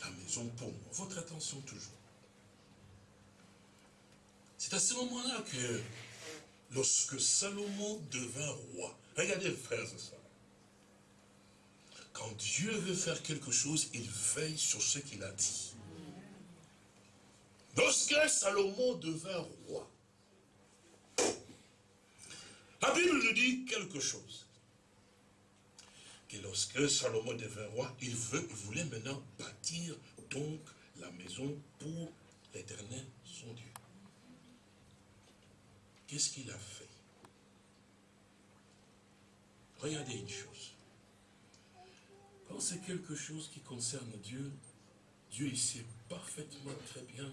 la maison pour moi. Votre attention toujours. C'est à ce moment-là que, lorsque Salomon devint roi, regardez frères et sœurs, quand Dieu veut faire quelque chose, il veille sur ce qu'il a dit. Lorsque Salomon devint roi, la Bible nous dit quelque chose. Que lorsque Salomon devint roi, il, veut, il voulait maintenant bâtir donc la maison pour l'éternel, son Dieu. Qu'est-ce qu'il a fait? Regardez une chose. Quand c'est quelque chose qui concerne Dieu, Dieu il sait parfaitement très bien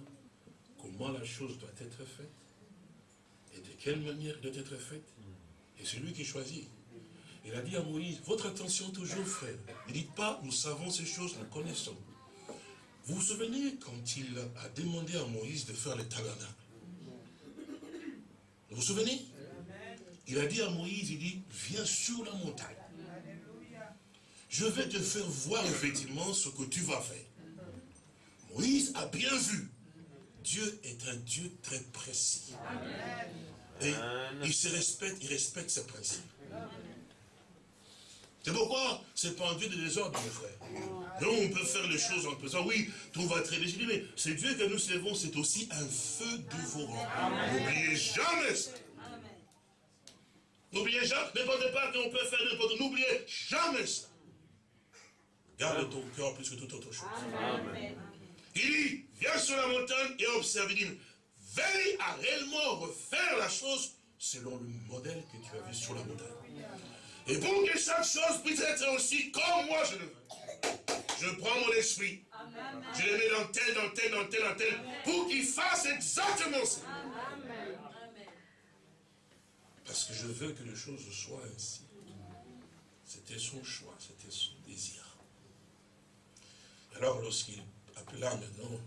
comment la chose doit être faite et de quelle manière doit être faite. Et c'est lui qui choisit. Il a dit à Moïse, votre attention toujours frère. Ne dites pas, nous savons ces choses, nous connaissons. Vous vous souvenez quand il a demandé à Moïse de faire le tabernacle? Vous vous souvenez? Il a dit à Moïse, il dit, viens sur la montagne. Je vais te faire voir effectivement ce que tu vas faire. Moïse a bien vu. Dieu est un Dieu très précis. Et il se respecte, il respecte ses principes. C'est pourquoi c'est pas un Dieu de désordre, mes frères. Non, on peut faire les choses en pesant. Oui, tout va être légitime, mais c'est Dieu que nous servons, c'est aussi un feu dévorant. N'oubliez jamais ça. N'oubliez jamais, ne pensez pas qu'on peut faire n'importe quoi. N'oubliez jamais ça. Garde ton cœur plus que toute autre chose. Il dit, viens sur la montagne et observe. Il dit, veille à réellement refaire la chose selon le modèle que tu as vu sur la montagne. Et pour que chaque chose puisse être aussi comme moi je le veux. Je prends mon esprit, je le mets dans tel, dans tel, dans tel, dans tel, pour qu'il fasse exactement ça. Parce que je veux que les choses soient ainsi. C'était son choix, c'était son désir. Alors lorsqu'il appela maintenant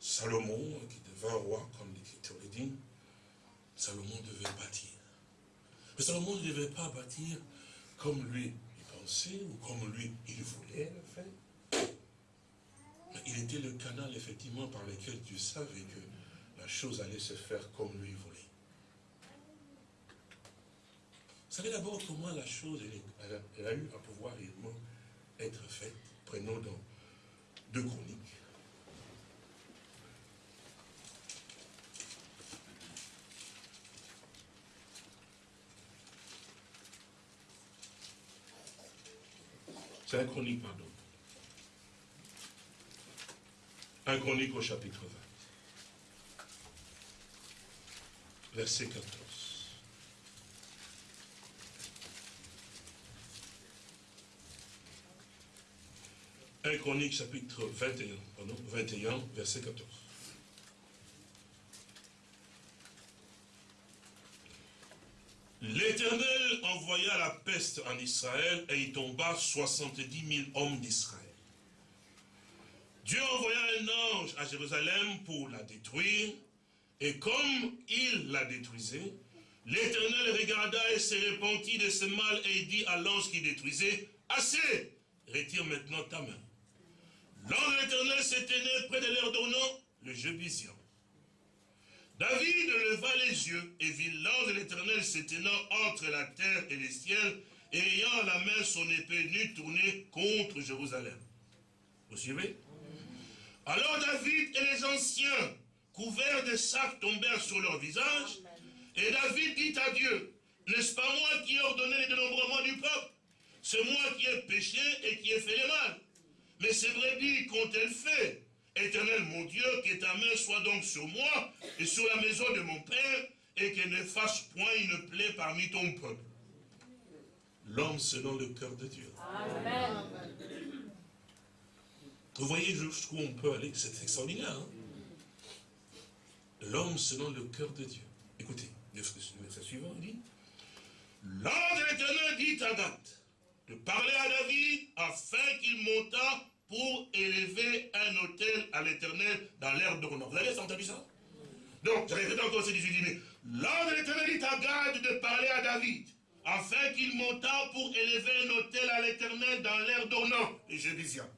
Salomon, qui devint roi, comme l'Écriture le dit, Salomon devait bâtir. Mais Salomon ne devait pas bâtir comme lui il pensait ou comme lui il voulait le faire. Il était le canal effectivement par lequel Dieu savait que la chose allait se faire comme lui voulait. Vous savez d'abord comment la chose elle, a eu à pouvoir réellement être faite? Prenons dans deux chroniques. C'est un chronique, pardon. Un chronique au chapitre 20. Verset 14. Un chronique chapitre 21, pardon, 21, verset 14. L'Éternel envoya la peste en Israël et il tomba 70 000 hommes d'Israël. Dieu envoya un ange à Jérusalem pour la détruire et comme il la détruisait, l'Éternel regarda et se repentit de ce mal et dit à l'ange qui détruisait, assez, retire maintenant ta main. L'ange de l'Éternel s'éteignait près de l'air donnant le Jébusian. David leva les yeux et vit l'ange de l'Éternel s'éteignant entre la terre et les ciels, et ayant à la main son épée nue tournée contre Jérusalem. Vous suivez? Alors David et les anciens, couverts de sacs, tombèrent sur leur visage, et David dit à Dieu, n'est-ce pas moi qui ai ordonné le dénombrement du peuple? C'est moi qui ai péché et qui ai fait le mal. Mais ces brebis qu'ont-elles fait Éternel mon Dieu, que ta main soit donc sur moi et sur la maison de mon Père, et qu'elle ne fasse point une plaie parmi ton peuple. L'homme selon le cœur de Dieu. Amen. Vous voyez jusqu'où on peut aller, c'est extraordinaire. Hein? l'homme selon le cœur de Dieu. Écoutez, le verset suivant, il dit, L'ange de l'éternel dit à Gad de parler à David afin qu'il montât pour élever un hôtel à l'éternel dans l'air d'Ornon. Vous avez entendu ça? Donc, j'avais répété encore ce 18 mais l'ange de l'éternel dit à Gad de parler à David afin qu'il montât pour élever un hôtel à l'éternel dans l'air d'Ornon, les Jébusiens.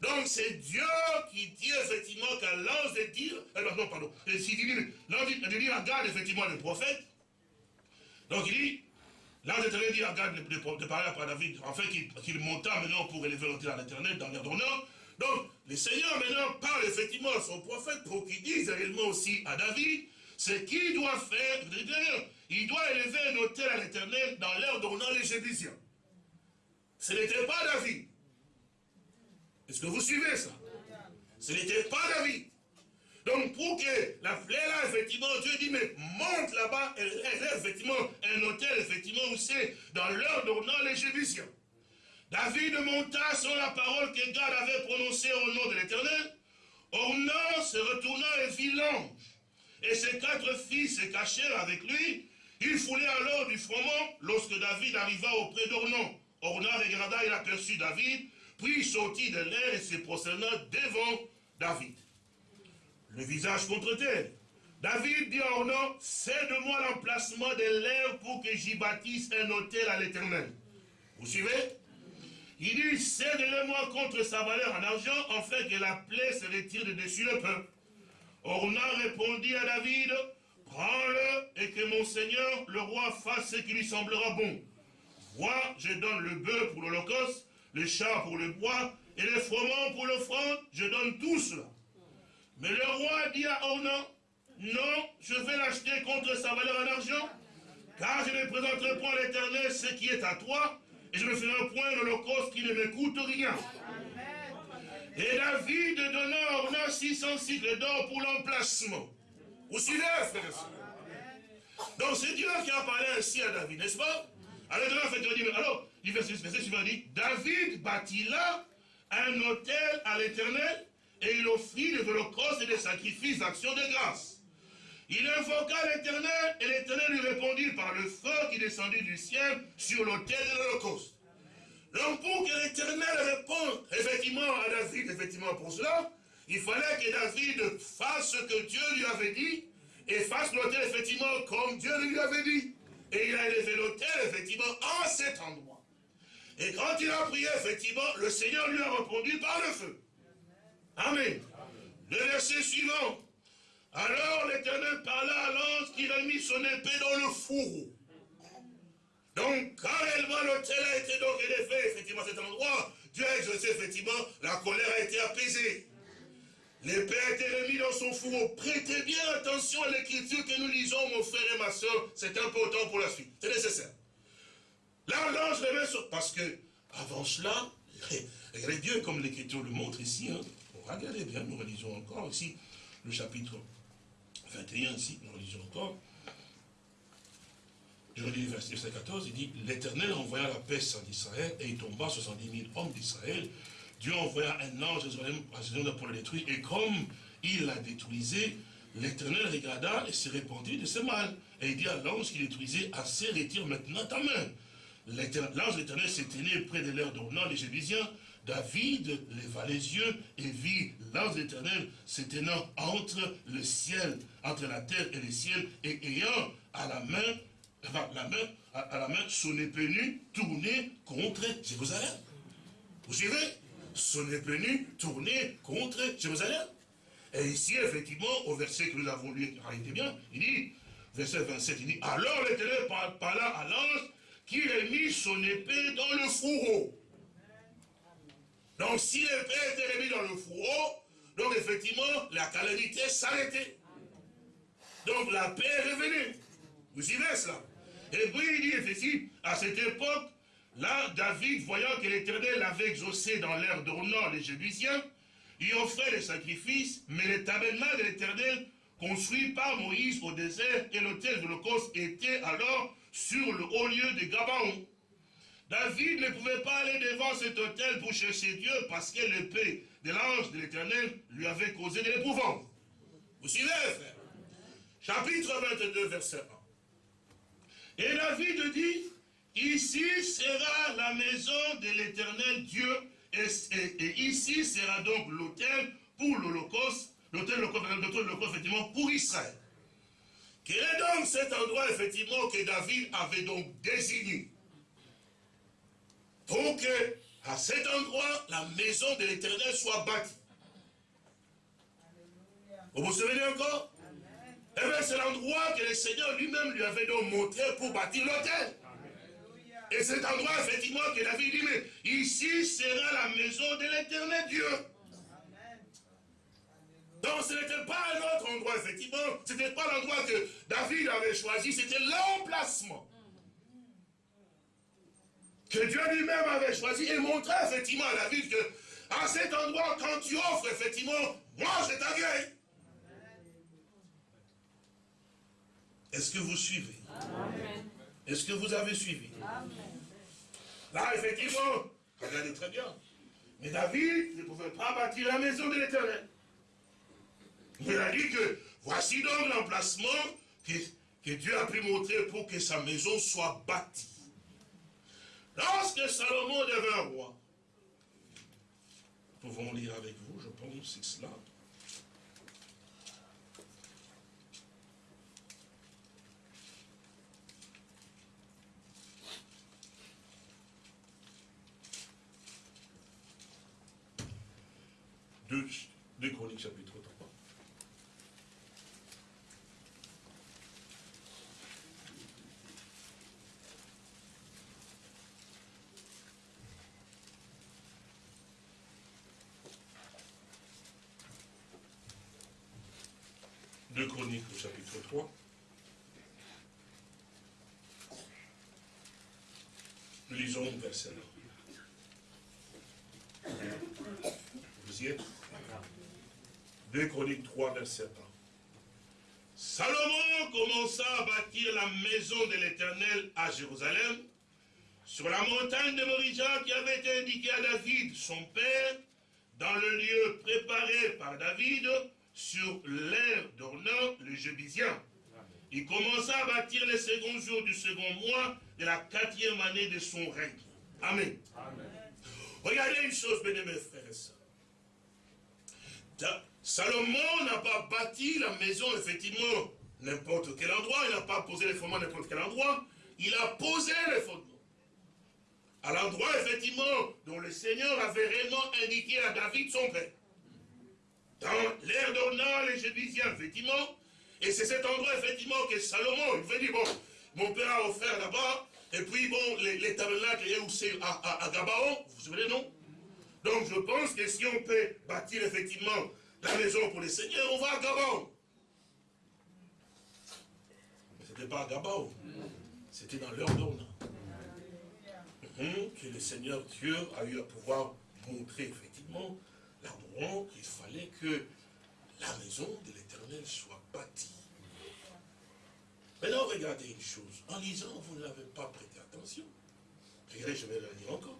Donc c'est Dieu qui dit effectivement qu'à l'ange de dire, eh ben, non, pardon, l'ange de dire à Gad, effectivement, le prophète, donc il dit, l'ange de dit à Gad de, parler à David, afin qu'il qu monta maintenant pour élever l'hôtel à l'éternel dans l'air d'honneur. Donc, le Seigneur maintenant parle effectivement à son prophète pour qu'il dise réellement aussi à David ce qu'il doit faire. Il doit élever un hôtel à l'éternel dans l'air d'honneur les Jébusiens. Ce n'était pas David. Est-ce que vous suivez ça? Ce n'était pas David. Donc pour que la fleur là, effectivement, Dieu dit, mais monte là-bas, elle est effectivement un hôtel, effectivement, où c'est dans l'heure d'honneur les Jébusiens. David monta sur la parole que Gad avait prononcée au nom de l'Éternel. Ornan se retourna et vit l'ange. Et ses quatre fils se cachèrent avec lui. Il foulait alors du froment lorsque David arriva auprès d'Ornan. Ornan regarda, il aperçut David, puis sortit de l'air et se prosterna devant David. Le visage contre terre. David dit à Ornan, cède-moi l'emplacement de l'air pour que j'y bâtisse un hôtel à l'éternel. Vous suivez? Il dit, cède-le-moi contre sa valeur en argent, afin que la plaie se retire de dessus le peuple. Ornan répondit à David, prends-le et que mon Seigneur, le roi, fasse ce qui lui semblera bon. Vois, je donne le bœuf pour l'holocauste, les chats pour le bois et les froment pour l'offrande, je donne tout cela. Mais le roi dit à Ornan, non, je vais l'acheter contre sa valeur en argent, car je ne présenterai point à l'éternel ce qui est à toi, et je ne ferai point l'holocauste qui ne me coûte rien. Et David donna à Ornan 600 cycles d'or pour l'emplacement. Vous suivez, frère Donc c'est Dieu qui a parlé ainsi à David, n'est-ce pas? Alors, alors il verset, verset suivant dit, David bâtit là un hôtel à l'éternel et il offrit des holocaustes et des sacrifices d'action de grâce. Il invoqua l'éternel et l'éternel lui répondit par le feu qui descendit du ciel sur l'autel de l'holocauste. Donc pour que l'éternel réponde effectivement à David, effectivement pour cela, il fallait que David fasse ce que Dieu lui avait dit et fasse l'autel effectivement comme Dieu lui avait dit. Et il a élevé l'autel effectivement en cet endroit. Et quand il a prié, effectivement, le Seigneur lui a répondu par le feu. Amen. Le verset suivant. Alors l'Éternel parla à l'ange qui a mis son épée dans le fourreau. Donc, quand réellement l'hôtel a été donc élevé, effectivement, à cet endroit, Dieu a exaucé, effectivement, la colère a été apaisée. L'épée a été remise dans son fourreau. Prêtez bien attention à l'écriture que nous lisons, mon frère et ma soeur. C'est important pour la suite. C'est nécessaire. Là, l'ange remet sur... Parce que, avant cela, regardez Dieu comme l'Écriture le montre ici. Hein. Regardez bien, nous relisons encore ici le chapitre 21, ici, nous relisons encore. Je relis le verset 14, il dit, l'Éternel envoya la peste en Israël et il tomba 70 000 hommes d'Israël. Dieu envoya un ange à Jérusalem pour le détruire et comme il l'a détruisé, l'Éternel regarda et se répandit de ce mal. Et il dit à l'ange qui détruisait, assez retire maintenant ta main. L'ange de l'éternel s'éteignait près de l'air d'Ornan, les Jébusiens. David leva les yeux et vit l'ange l'éternel s'éteignant entre le ciel, entre la terre et le ciel, et ayant à la main, la main, à, la main son épée nue tournée contre Jérusalem. Vous suivez? Son épée nue tournée contre Jérusalem. Et ici, effectivement, au verset que nous avons lu, arrêtez bien, il dit, verset 27, il dit, alors l'éternel parla à l'ange qui a mis son épée dans le fourreau. Donc si l'épée était remise dans le fourreau, donc effectivement, la calamité s'arrêtait. Donc la paix est revenue. Vous suivez cela? Et puis il dit effectivement, à cette époque, là, David, voyant que l'Éternel avait exaucé dans l'air d'Ornan les Jébusiens, il offrait des sacrifices, mais le tabernacle de l'Éternel, construit par Moïse au désert, et l'autel de l'Holocauste était alors sur le haut lieu de Gabaon. David ne pouvait pas aller devant cet hôtel pour chercher Dieu parce que l'épée de l'ange de l'éternel lui avait causé de l'épouvante. Vous suivez, frère chapitre 22, verset 1. Et David dit, ici sera la maison de l'éternel Dieu, et, ici sera donc l'autel pour l'Holocauste, l'autel effectivement pour Israël. Quel est donc cet endroit effectivement que David avait donc désigné? Pour que à cet endroit la maison de l'éternel soit bâtie. Vous vous souvenez encore? Eh bien, c'est l'endroit que le Seigneur lui-même lui avait donc montré pour bâtir l'autel. Et cet endroit, effectivement, que David dit, mais ici sera la maison de l'éternel Dieu. Donc ce n'était pas un autre endroit, effectivement. Ce n'était pas l'endroit que David avait choisi, c'était l'emplacement. Que Dieu lui-même avait choisi et montré effectivement à David que à cet endroit, quand tu offres, effectivement, moi je t'accueille. Est-ce que vous suivez? Est-ce que vous avez suivi? Là, effectivement, regardez très bien. Mais David ne pouvait pas bâtir la maison de l'éternel. Il a dit que voici donc l'emplacement que, que Dieu a pu montrer pour que sa maison soit bâtie. Lorsque Salomon devint roi, nous pouvons lire avec vous, je pense, c'est cela. Deux, deux chroniques chapitre 3. Deux chroniques 3. Nous lisons verset 1. Vous y êtes? Deux chroniques 3, verset 1. Salomon commença à bâtir la maison de l'Éternel à Jérusalem, sur la montagne de Morija qui avait été indiquée à David, son père, dans le lieu préparé par David, sur l'air d'Ornan, le Jébusien. Il commença à bâtir les seconds jours du second mois de la quatrième année de son règne. Amen. Regardez une chose, bien mes frères et sœurs. Salomon n'a pas bâti la maison, effectivement, n'importe quel endroit. Il n'a pas posé les fondements n'importe quel endroit. Il a posé les fondements. À l'endroit, effectivement, dont le Seigneur avait réellement indiqué à David, son père dans l'air d'Ornan, les Jébusiens, effectivement. Et c'est cet endroit, effectivement, que Salomon, il veut dire, bon, mon père a offert là-bas, et puis, bon, les, les tabernacles, où c'est à, à, Gabaon, vous vous souvenez, non? Donc, je pense que si on peut bâtir, effectivement, la maison pour les seigneurs, on va à Gabaon. Mais ce n'était pas à Gabaon, c'était dans l'air d'Ornan. Hum, que le Seigneur Dieu a eu à pouvoir montrer, effectivement, l'endroit qu'il fallait que la maison de l'éternel soit bâtie. Maintenant, regardez une chose. En lisant, vous n'avez pas prêté attention. Regardez, je vais le lire encore.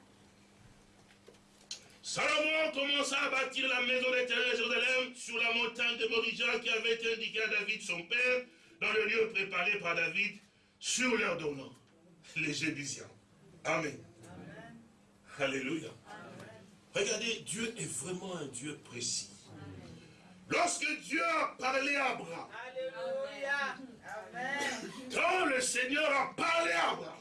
Salomon commença à bâtir la maison de l'éternel Jérusalem sur la montagne de Morija qui avait été indiquée à David, son père, dans le lieu préparé par David, sur leur donnant, les Jébusiens. Amen. Alléluia. Regardez, Dieu est vraiment un Dieu précis. Lorsque Dieu a parlé à Abraham, quand le Seigneur a parlé à Abraham,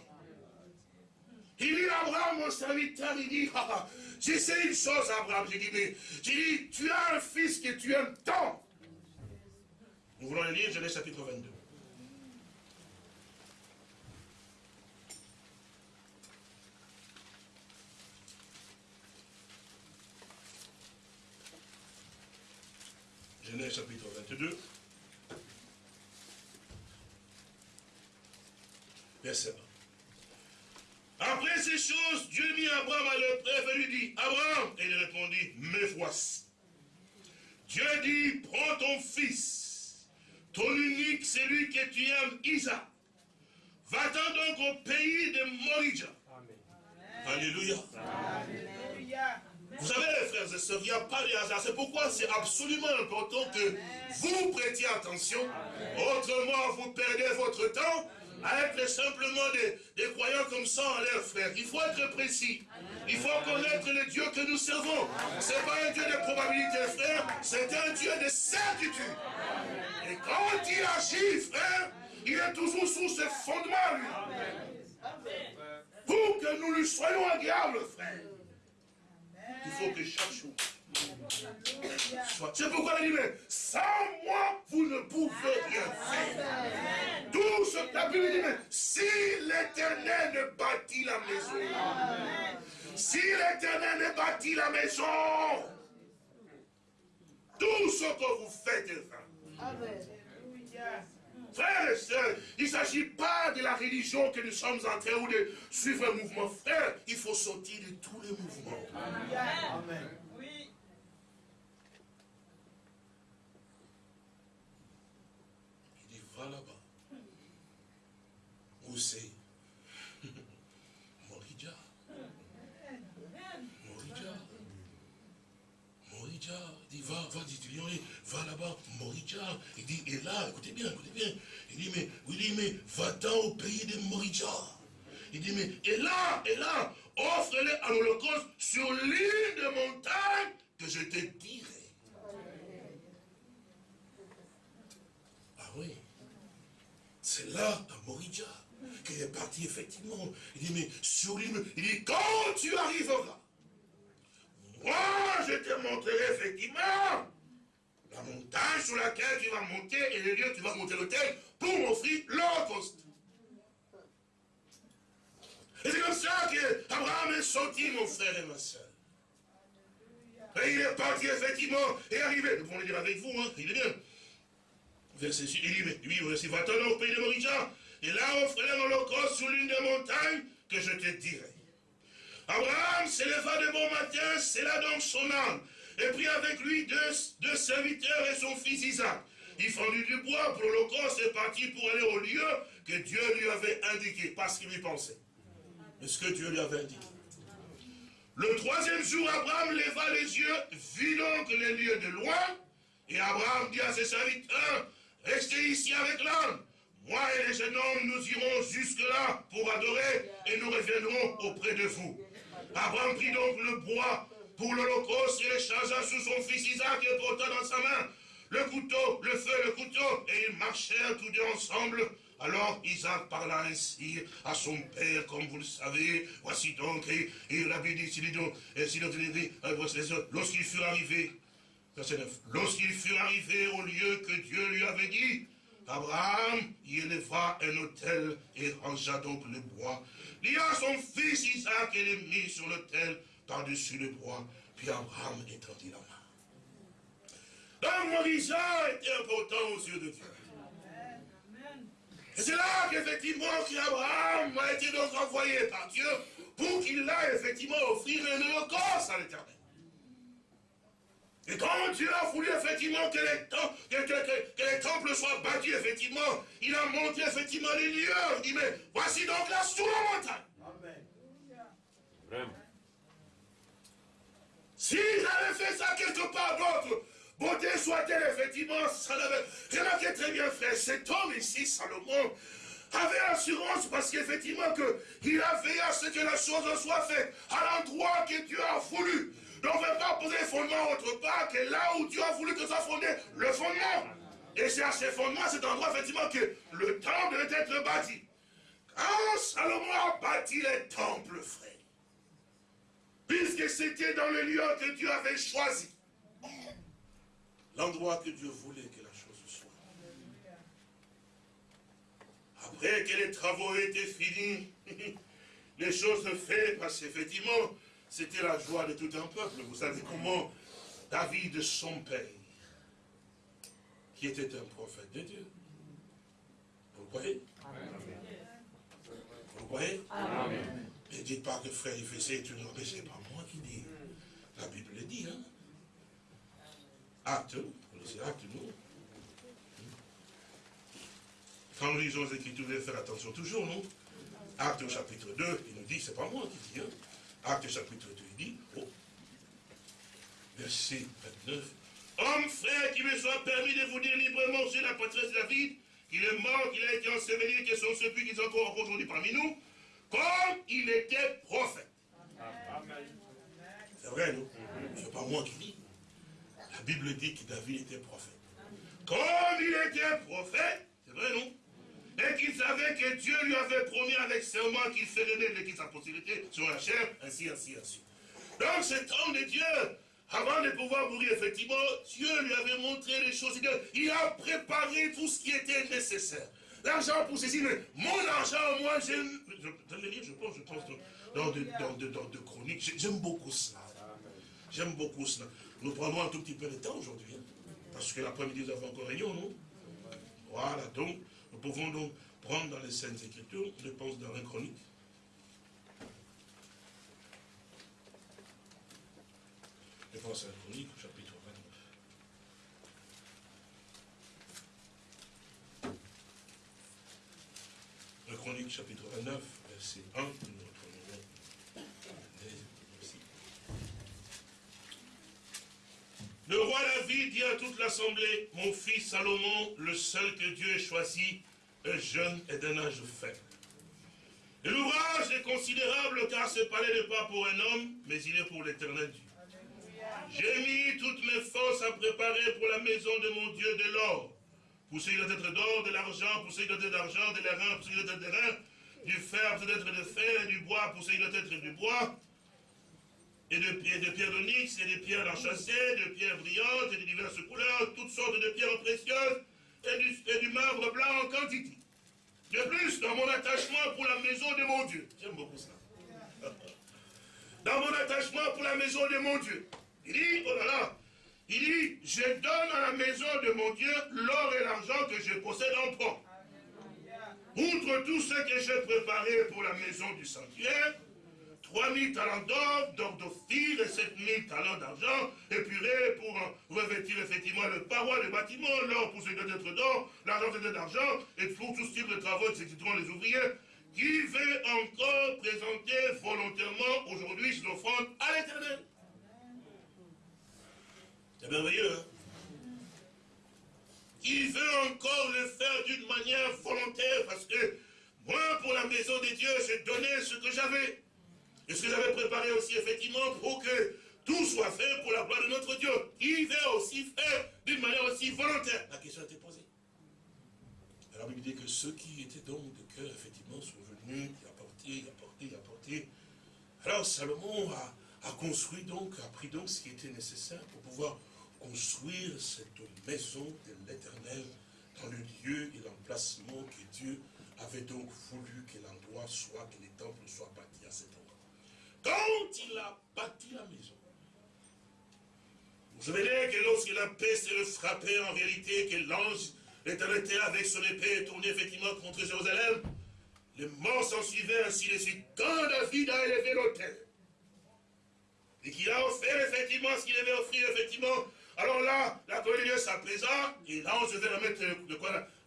il dit à Abraham, mon serviteur, il dit, ah, ah, j'ai sais une chose, Abraham, j'ai dit, mais, j'ai dit, tu as un fils que tu aimes tant. Nous voulons le lire, Genèse chapitre 22. Genèse chapitre 22. Verset 1. Après ces choses, Dieu mit Abraham à l'épreuve et lui dit, Abraham, et il répondit, me voici. Dieu dit, prends ton fils, ton unique, celui que tu aimes, Isaac. Va-t'en donc au pays de Morija. Alléluia. Vous savez, ne vient pas du hasard. C'est pourquoi c'est absolument important que vous prêtiez attention. Autrement, vous perdez votre temps à être simplement des, croyants comme ça en l'air, frère. Il faut être précis. Il faut connaître le Dieu que nous servons. Ce n'est pas un Dieu de probabilité, frère. C'est un Dieu de certitude. Et quand il agit, frère, il est toujours sous ce fondement, lui. Pour que nous lui soyons agréables, frère. Il faut que chaque chose c'est pourquoi il dit, mais sans moi, vous ne pouvez rien faire. Tout ce la Bible dit, mais si l'éternel ne bâtit la maison, si l'éternel ne bâtit la maison, tout ce que vous faites est vain. Frères et sœurs, il ne s'agit pas de la religion que nous sommes en train de suivre un mouvement. Frère, il faut sortir de tous les mouvements. Amen là-bas. Où c'est Morija. Morija. Morija. Il dit, va, va, dit, va là-bas, Morija. Il dit, et là, écoutez bien, écoutez bien. Il dit, mais, il dit, mais va-t'en au pays de Morija. Il dit, mais, et là, et là, offre-les à l'Holocauste sur l'île de montagne que je te dirai. Ah oui. C'est là, à Morija, qu'il est parti, effectivement. Il dit, mais sur l'île, il dit, quand tu arriveras, moi, je te montrerai, effectivement, la montagne sur laquelle tu vas monter et le lieu tu vas monter l'hôtel pour m'offrir l'holocauste. Et c'est comme ça qu'Abraham est sorti, mon frère et ma soeur. Et il est parti, effectivement, et arrivé. Nous pouvons le dire avec vous, hein, il est bien verset 6, il dit, mais lui, voici, va-t'en au pays de Morija, et là offre-les l'holocauste sur l'une des montagnes que je te dirai. Abraham s'éleva de bon matin, c'est là donc son âme, et prit avec lui deux, serviteurs et son fils Isaac. Il fendit du bois pour l'holocauste et partit pour aller au lieu que Dieu lui avait indiqué, parce qu'il y pensait. est ce que Dieu lui avait indiqué. Le troisième jour, Abraham leva les yeux, vit donc les lieux de loin, et Abraham dit à ses serviteurs, Restez ici avec l'âme. Moi et les jeunes hommes, nous irons jusque-là pour adorer et nous reviendrons auprès de vous. Abraham prit donc le bois pour l'holocauste et le chargea sous son fils Isaac et porta dans sa main le couteau, le feu, le couteau, et ils marchèrent tous deux ensemble. Alors Isaac parla ainsi à son père, comme vous le savez. Voici donc, et, il avait dit, lorsqu'ils furent arrivés Lorsqu'il fut arrivé au lieu que Dieu lui avait dit, Abraham y éleva un autel et rangea donc le bois. Lia son fils Isaac et le mit sur l'autel par-dessus le bois. Puis Abraham étendit la main. Donc Moïse était important aux yeux de Dieu. Et c'est là qu'effectivement Abraham a été donc envoyé par Dieu pour qu'il aille effectivement offrir un holocauste à l'éternel. Et quand Dieu a voulu effectivement que les, temples soient bâtis, effectivement, il a montré effectivement les lieux. Il dit, mais voici donc sous la montagne. Amen. Vraiment. S'ils avaient fait ça quelque part d'autre, beauté soit-elle, effectivement, ça l'avait. Remarquez très bien, frère, cet homme ici, Salomon, avait assurance parce qu'effectivement il a à ce que la chose soit faite à l'endroit que Dieu a voulu. Donc on ne va pas poser les fondements autre part que là où Dieu a voulu que soit fondé le fondement. Et c'est à ces fondements, cet endroit, effectivement, que le temple devait être bâti. Quand Salomon a bâti les temples, frère, puisque c'était dans le lieu que Dieu avait choisi, l'endroit que Dieu voulait que la chose soit. Après que les travaux étaient finis, les choses faites, parce qu'effectivement, c'était la joie de tout un peuple. Vous savez comment David, son père, qui était un prophète de Dieu. Vous le voyez Vous le voyez Ne dites pas que frère, il faisait une mais c'est pas. La Bible le dit, hein. Acte, c'est acte, nous. Quand nous lisons les Écritures, vous faire attention toujours, non? Acte au chapitre 2, il nous dit, c'est pas moi qui dis, hein Acte chapitre 2, il dit, oh. verset 29. Homme, frère, qu'il me soit permis de vous dire librement sur la patrie de David, qu'il est mort, qu'il a été enseveli, que sont ceux qui sont encore aujourd'hui parmi nous, comme il était prophète. C'est vrai, non C'est pas moi qui dis. La Bible dit que David était prophète. Comme il était prophète, c'est vrai, non et qu'il savait que Dieu lui avait promis avec serment qu'il ferait naître sa postérité sur la chair, ainsi, ainsi, ainsi. Donc cet homme de Dieu, avant de pouvoir mourir, effectivement, Dieu lui avait montré les choses. Il a préparé tout ce qui était nécessaire. L'argent pour mais mon argent, moi, j'aime, je, je, je pense, je pense dans, de, dans, de, chroniques, j'aime beaucoup cela. J'aime beaucoup cela. Nous prenons un tout petit peu de temps aujourd'hui, hein, parce que l'après-midi, nous avons encore réunion, non? Voilà, donc, nous pouvons donc prendre dans les scènes Écritures, je pense dans la chronique. Je pense à la chronique, chapitre 29. La chronique, chapitre 29, verset 1, nous Le roi David dit à toute l'assemblée, mon fils Salomon, le seul que Dieu ait choisi, est jeune et d'un âge faible. L'ouvrage est considérable car ce palais n'est pas pour un homme, mais il est pour l'éternel Dieu. J'ai mis toutes mes forces à préparer pour la maison de mon Dieu de l'or. Pour ce qui doit être d'or, de l'argent, pour ce qui doit être d'argent, de l'airain, pour qui être du fer, pour ce être de fer, et du bois, pour ce qui doit être du bois, et de, pierres de pierres d'onyx, et de pierres d'enchâssées, de pierres brillantes, et de diverses couleurs, toutes sortes de pierres précieuses, et du, et du marbre blanc en quantité. De plus, dans mon attachement pour la maison de mon Dieu, j'aime beaucoup ça. Dans mon attachement pour la maison de mon Dieu, il dit, oh là là, il dit, je donne à la maison de mon Dieu l'or et l'argent que je possède en propre. Outre tout ce que j'ai préparé pour la maison du sanctuaire, 3000 talents d'or, d'or d'ophir et 7000 talents d'argent, épurés pour revêtir effectivement le paroi, le bâtiment, l'or pour ce qui doit être d'or, l'argent pour d'argent, et pour tout type de travaux, exécuteront les ouvriers, qui veut encore présenter volontairement aujourd'hui ses offrandes à l'éternel. C'est merveilleux, hein Qui veut encore le faire d'une manière volontaire, parce que moi, pour la maison des dieux, j'ai donné ce que j'avais. Et ce que j'avais préparé aussi, effectivement, pour que tout soit fait pour la gloire de notre Dieu. Il veut aussi faire d'une manière aussi volontaire. La question a été posée. Alors, il dit que ceux qui étaient donc de cœur, effectivement, sont venus, y apporter, y apporter, y apporter. Alors, Salomon a, a, construit donc, a pris donc ce qui était nécessaire pour pouvoir construire cette maison de l'éternel dans le lieu et l'emplacement que Dieu avait donc voulu que l'endroit soit, que les temples soient bâtis à cet endroit. Quand il a bâti la maison, vous savez que lorsque la paix s'est le frappé, en réalité, que l'ange était avec son épée tourné effectivement contre Jérusalem, les morts s'en suivaient ainsi de suite. Quand David a élevé l'autel, et qu'il a offert effectivement ce qu'il avait offert effectivement, alors là, la colère de s'apaisa, et l'ange devait mettre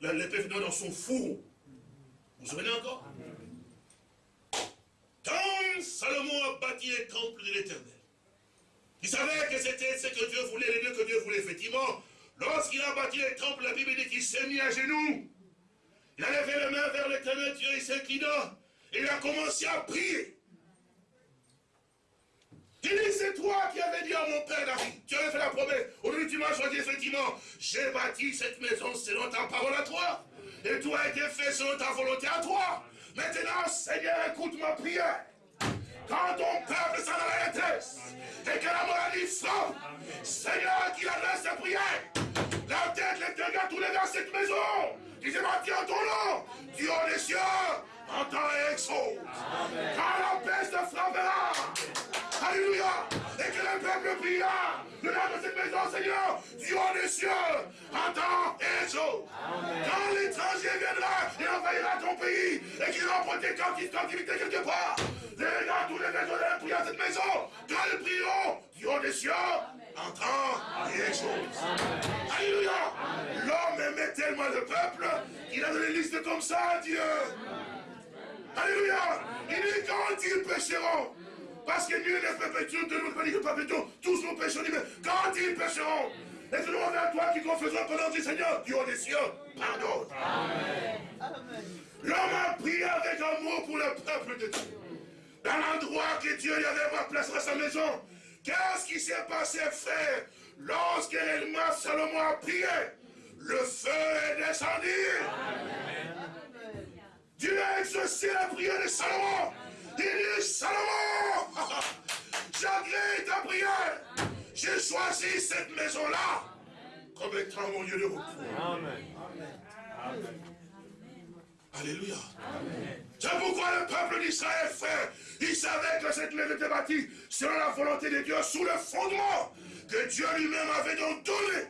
l'épée dans son four. Vous vous souvenez encore? Quand Salomon a bâti le temple de l'éternel, il savait que c'était ce que Dieu voulait, le lieu que Dieu voulait, effectivement. Lorsqu'il a bâti le temple, la Bible dit qu'il s'est mis à genoux. Il a levé les mains vers l'éternel Dieu, il s'inclina. Et il a commencé à prier. Il dit, c'est toi qui avais dit à mon père David, tu avais fait la promesse. Aujourd'hui, tu m'as choisi, effectivement. J'ai bâti cette maison selon ta parole à toi. Et tout a été fait selon ta volonté à toi. Maintenant, Seigneur, écoute ma prière. Quand ton peuple s'en a la détresse et que la maladie frappe, Seigneur, qu'il adresse sa prière. La tête, les dégâts, tous les dans cette maison, qui en ton nom, Dieu des cieux, entend et exauce. Quand la peste frappera, Alléluia, et que le peuple priera, le nom de cette maison, Seigneur, Dieu des cieux, entend et exauce. Quand l'étranger viendra et envahira ton pays, et qu'il remporte tes captivités quelque part, les gars, tous les maisons de prier à cette maison, quand ils prieront, Dieu des cieux, entend et exauce. Alléluia. L'homme aimait tellement le peuple qu'il a donné une liste comme ça à Dieu. Alléluia. Il dit quand ils pécheront, Parce que Dieu ne Dieu ne peut pas que perpétuons tous nos péchés, mais quand ils pécheront, et nous envers toi qui confessons ton nom, Seigneur, Dieu des cieux, pardonne. L'homme a prié avec amour pour le peuple de Dieu. Dans l'endroit que Dieu lui avait placé à sa maison. Qu'est-ce qui s'est passé, frère, lorsque réellement Salomon a prié Le feu est descendu. Dieu a exaucé la prière de Salomon. Il dit, Salomon, j'agrée ta prière. J'ai choisi cette maison-là comme étant mon lieu de repos. Amen. Alléluia. C'est pourquoi le peuple d'Israël, frère, il savait que cette maison était bâtie selon la volonté de Dieu, sous le fondement que Dieu lui-même avait donc donné.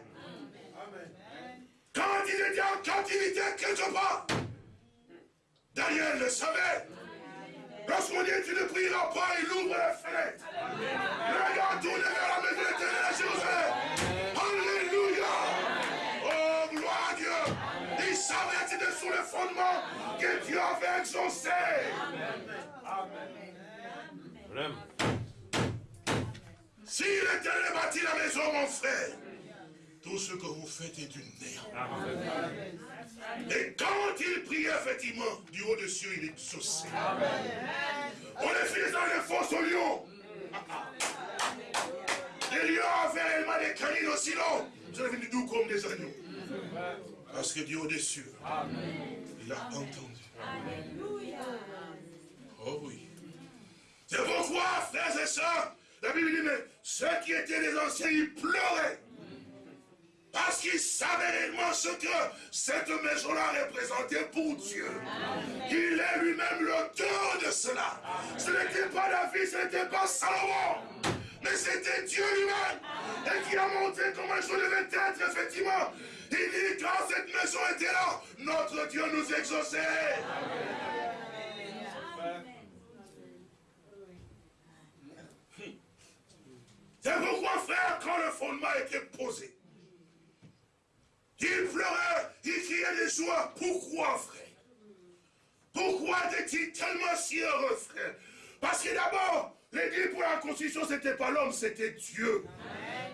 Quand il était en captivité quelque part, Daniel le savait. Lorsqu'on dit tu ne prieras pas, il ouvre la fenêtre. Regarde tourner vers la maison éternelle à Jérusalem. Alléluia. Oh, gloire à Dieu. Il savait que c'était sous le fondement que Dieu avait exaucé. Vraiment. Si l'éternel bâtit la maison, mon frère, tout ce que vous faites est du néant. Et quand il priait, effectivement, du haut des cieux, il exauçait. On est fini dans les fosses aux lions. Les lions avaient réellement des canines aussi longs. Ils sont venus doux comme des agneaux. Parce que Dieu au dessus, il a entendu. Oh oui. C'est pourquoi, frères et sœurs, la Bible dit, mais ceux qui étaient les anciens, ils pleuraient. Parce qu'ils savaient réellement ce que cette maison-là représentait pour Dieu. Il est lui-même l'auteur de cela. Ce n'était pas David, ce n'était pas Salomon. Mais c'était Dieu lui-même. Et qui a montré comment choses devaient être, effectivement. Il dit, quand cette maison était là, notre Dieu nous exauçait. C'est pourquoi, frère, quand le fondement était posé, il pleurait, il criait de joie. Pourquoi, frère? Pourquoi était-il tellement si heureux, frère? Parce que d'abord, l'église pour la constitution, ce n'était pas l'homme, c'était Dieu.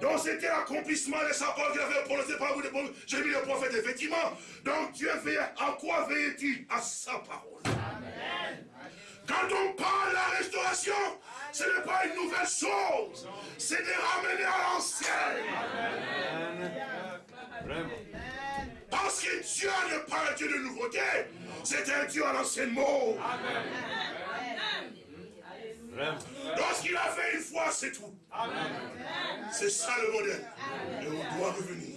Donc c'était l'accomplissement de sa parole qu'il avait prononcé par vous. J'ai mis le prophète, effectivement. Donc Dieu veillait. À quoi veillait-il À sa parole. Quand on parle de la restauration, ce n'est pas une nouvelle chose. C'est de ramener à l'ancienne. Parce que Dieu n'est pas un Dieu de nouveauté. C'est un Dieu à l'ancienne mot. Lorsqu'il a fait une fois, c'est tout. C'est ça le modèle. Et on doit revenir.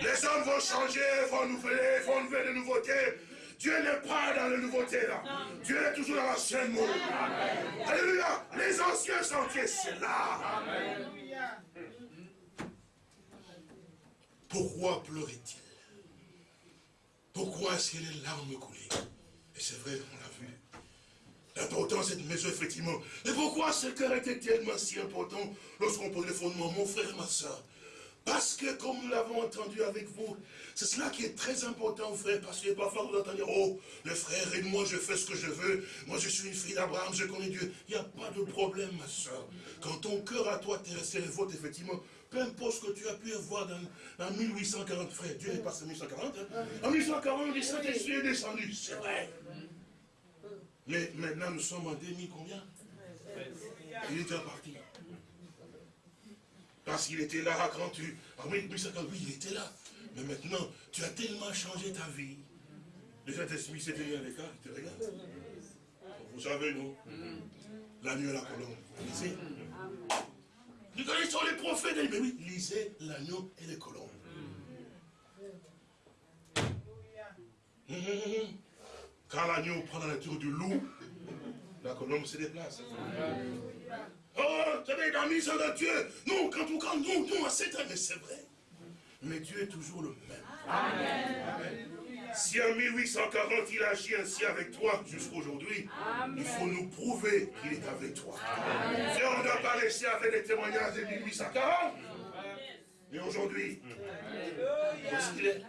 Les hommes vont changer, vont renouveler, vont renouveler de nouveautés. Dieu n'est pas dans la nouveauté là. Dieu est toujours dans l'ancienne mot. Alléluia. Les anciens sentiers, c'est là. Pourquoi pleurait-il? Pourquoi est-ce que les larmes coulaient? Et c'est vrai, on l'a vu. L'importance de cette maison, effectivement. Et pourquoi ce cœur était tellement si important lorsqu'on pose les fondements, mon frère, ma soeur Parce que, comme nous l'avons entendu avec vous, c'est cela qui est très important, frère, parce que parfois vous entendez, oh, le frère et moi, je fais ce que je veux, moi je suis une fille d'Abraham, je connais Dieu. Il n'y a pas de problème, ma soeur. Quand ton cœur à toi t'est le vôtre, effectivement, peu importe ce que tu as pu avoir dans, 1840, frère, Dieu est passé en 1840, hein. en 1840, le Saint-Esprit est descendu, c'est vrai. Mais maintenant, nous sommes en 2000 combien? Il est déjà parti. Parce qu'il était là quand tu... En 1840, oui, il était là. Mais maintenant, tu as tellement changé ta vie. Le Saint-Esprit s'est tenu à l'écart, il te regarde. Vous savez, nous, l'agneau et la colombe. Vous Nous connaissons les prophètes, mais oui, lisez l'agneau et les colombes. Hum, hum. Quand l'agneau prend la nature du loup, la colombe se déplace. Oh, savez, dans la mission de Dieu, nous, quand on quand nous, nous, c'est mais c'est vrai. Mais Dieu est toujours le même. Amen. Si en 1840 il agit ainsi avec toi jusqu'aujourd'hui, il faut nous prouver qu'il est avec toi. Et on ne doit pas laisser avec les témoignages de 1840. Mais aujourd'hui, où est-ce qu'il est?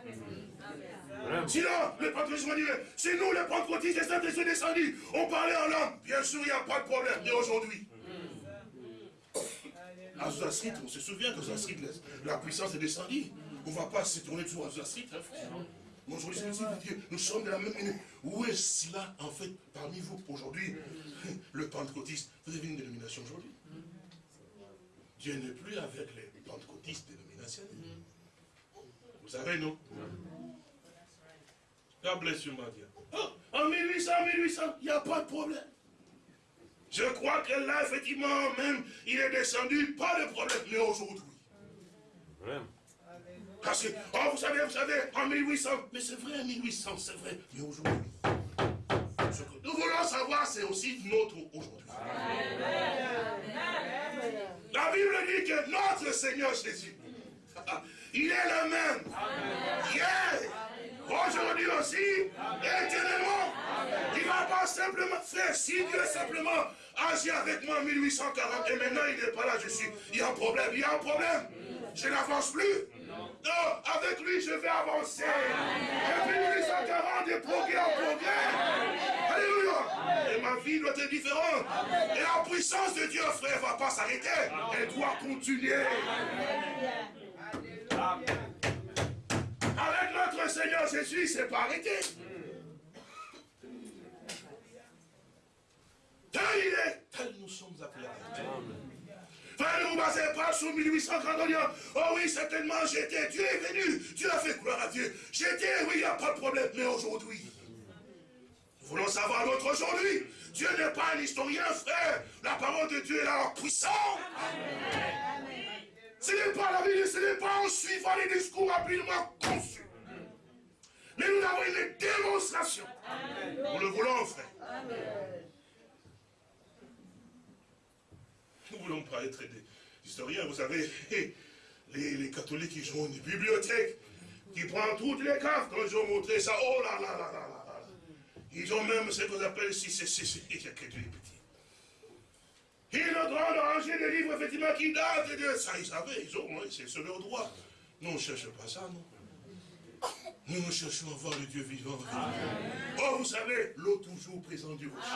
Sinon, le pentecôtiste me dirait, c'est nous les pentecôtistes, les saints descendus, on parlait en langue. Bien sûr, il n'y a pas de problème. Mais aujourd'hui, à on se souvient que la puissance est descendue. On ne va pas se tourner toujours à Street, hein, frère. Aujourd'hui, c'est nous sommes de la même minute. Où est-ce là, en fait, parmi vous, aujourd'hui, le pentecôtiste Vous avez une dénomination aujourd'hui? Dieu n'est plus avec les pentecôtistes dénominationnels. Vous savez, non? God bless you. Oh, en 1800, 1800, il n'y a pas de problème. Je crois que là, effectivement, même, il est descendu, pas de problème, mais aujourd'hui. Parce que, oh, vous savez, vous savez, en 1800, mais c'est vrai, 1800, c'est vrai, mais aujourd'hui. Ce que nous voulons savoir, c'est aussi notre aujourd'hui. La Bible dit que notre Seigneur Jésus, il est le même. Hier, aujourd'hui aussi, éternellement. Il ne va pas simplement faire, si Dieu simplement agit avec moi en 1840 et maintenant il n'est pas là, je suis, il y a un problème, il y a un problème. Je n'avance plus. Non, avec lui, je vais avancer. Depuis 1840, de progrès en progrès. Alléluia. Et ma vie doit être différente. Et la puissance de Dieu, frère, ne va pas s'arrêter. Elle doit continuer. Avec notre Seigneur Jésus, c'est pas arrêté. Tel il est, tel nous sommes appelés ne vous basez pas sur 1830 en disant, oh oui, certainement j'étais, Dieu est venu, Dieu a fait gloire à Dieu. J'étais, oui, il n'y a pas de problème, mais aujourd'hui, nous voulons savoir l'autre aujourd'hui. Dieu n'est pas un historien, frère. La parole de Dieu est là puissante. Ce n'est pas la Bible, ce n'est pas en suivant les discours rapidement conçus. Mais nous avons une démonstration. Nous le voulons, frère. Nous ne voulons pas être des historiens. Vous savez, les, catholiques, ils ont une bibliothèque qui prend toutes les cartes. Quand ils ont montré ça, oh là là là là là Ils ont même ce qu'on appelle, si c'est, il n'y a que des petits. Ils ont droit de livres, effectivement, qui datent de ça. Ils savaient, ils ont, c'est sur leur droit. Nous, on ne cherche pas ça, non. Nous, nous cherchons à voir le Dieu vivant. Oh, vous savez, l'eau toujours présente du rocher.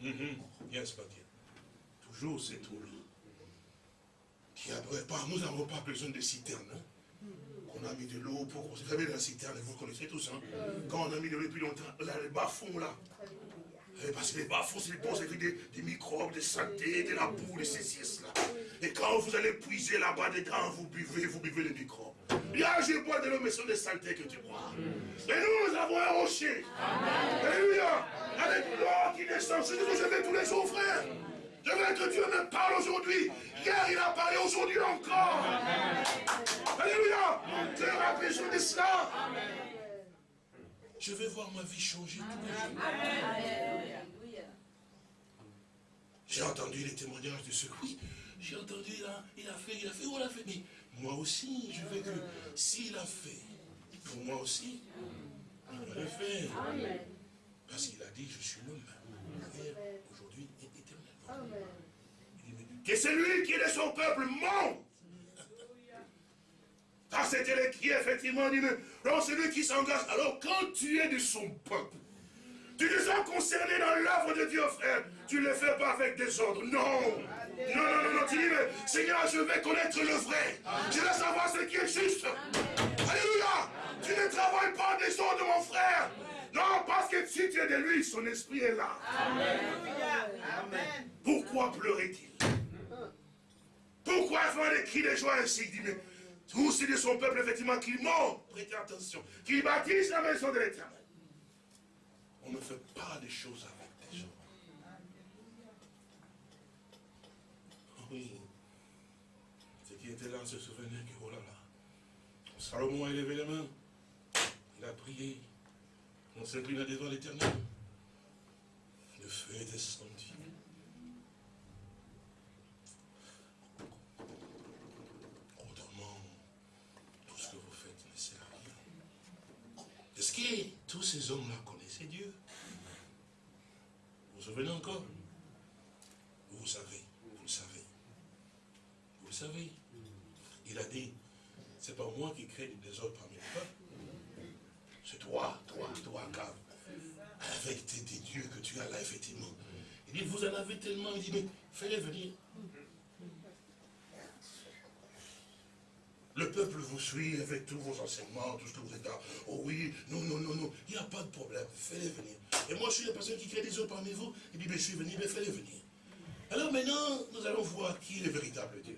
Mm Yes, but Toujours cette eau-là. Qui après pas, nous n'avons pas besoin de citernes. Hein. On a mis de l'eau pour. Vous savez, la citerne, vous connaissez tous. Hein? Quand on a mis de l'eau depuis longtemps, là, les bas-fonds là. Eh, parce que les bas-fonds, c'est les des, des microbes, des saletés, de la boue, des ceci, là. Et quand vous allez puiser là-bas dedans, vous buvez, vous buvez les microbes. Là, je bois de l'eau, mais ce sont des saletés que tu bois. Et nous, nous avons un rocher. Alléluia. Avec l'eau qui descend. Je vais tous les jours, frère. Je veux que Dieu me parle aujourd'hui. Hier, il a parlé aujourd'hui encore. Alléluia. Tu as besoin de cela. Je vais voir ma vie changer tous les jours. J'ai entendu les témoignages de ceux, oui, j'ai entendu, là, il a fait, il a fait, oh, il a fait, mais moi aussi, je veux que s'il a fait, pour moi aussi, il va le faire. Parce qu'il a dit, je suis l'homme, aujourd'hui et éternellement. Que celui qui est de son peuple monte. Car c'était qui effectivement dit, non, celui qui s'engage. Alors quand tu es de son peuple, tu te sens concerné dans l'œuvre de Dieu, frère. Tu ne le fais pas avec des ordres. Non. Non, non, non, non, tu dis, mais Seigneur, je vais connaître le vrai. Je veux savoir ce qui est juste. Alléluia. Tu ne travailles pas des ordres mon frère. Non, parce que si tu es de lui, son esprit est là. Amen. Pourquoi pleurait-il? Pourquoi faire des cris de joie ainsi Il dit, mais tous ceux de son peuple, effectivement, qui montent, prêtez attention, qui bâtissent la maison de l'éternel. On ne fait pas des choses avec des gens. Oui. Ceux qui étaient là se souvenaient que, oh là là, Salomon a élevé les mains, il a prié, on s'inclina devant l'éternel. Le feu est descendu. Autrement, tout ce que vous faites ne sert à rien. Est-ce que tous ces hommes-là connaissaient Dieu Vous vous souvenez encore? Vous savez, vous le savez. Vous le savez. Il a dit, c'est pas moi qui crée du désordre parmi les peuples. C'est toi, toi, toi, Cave. Avec tes, tes dieux que tu as là, effectivement. Il dit, vous en avez tellement. Il dit, mais fais-les venir. Le peuple vous suit avec tous vos enseignements, tout ce que vous êtes là. Oh oui, non, non, non, non. Il n'y a pas de problème. Fais-les venir. Et moi, je suis la personne qui crée des autres parmi vous. Il dit, mais je suis venu, mais fais-les venir. Alors maintenant, nous allons voir qui est le véritable Dieu.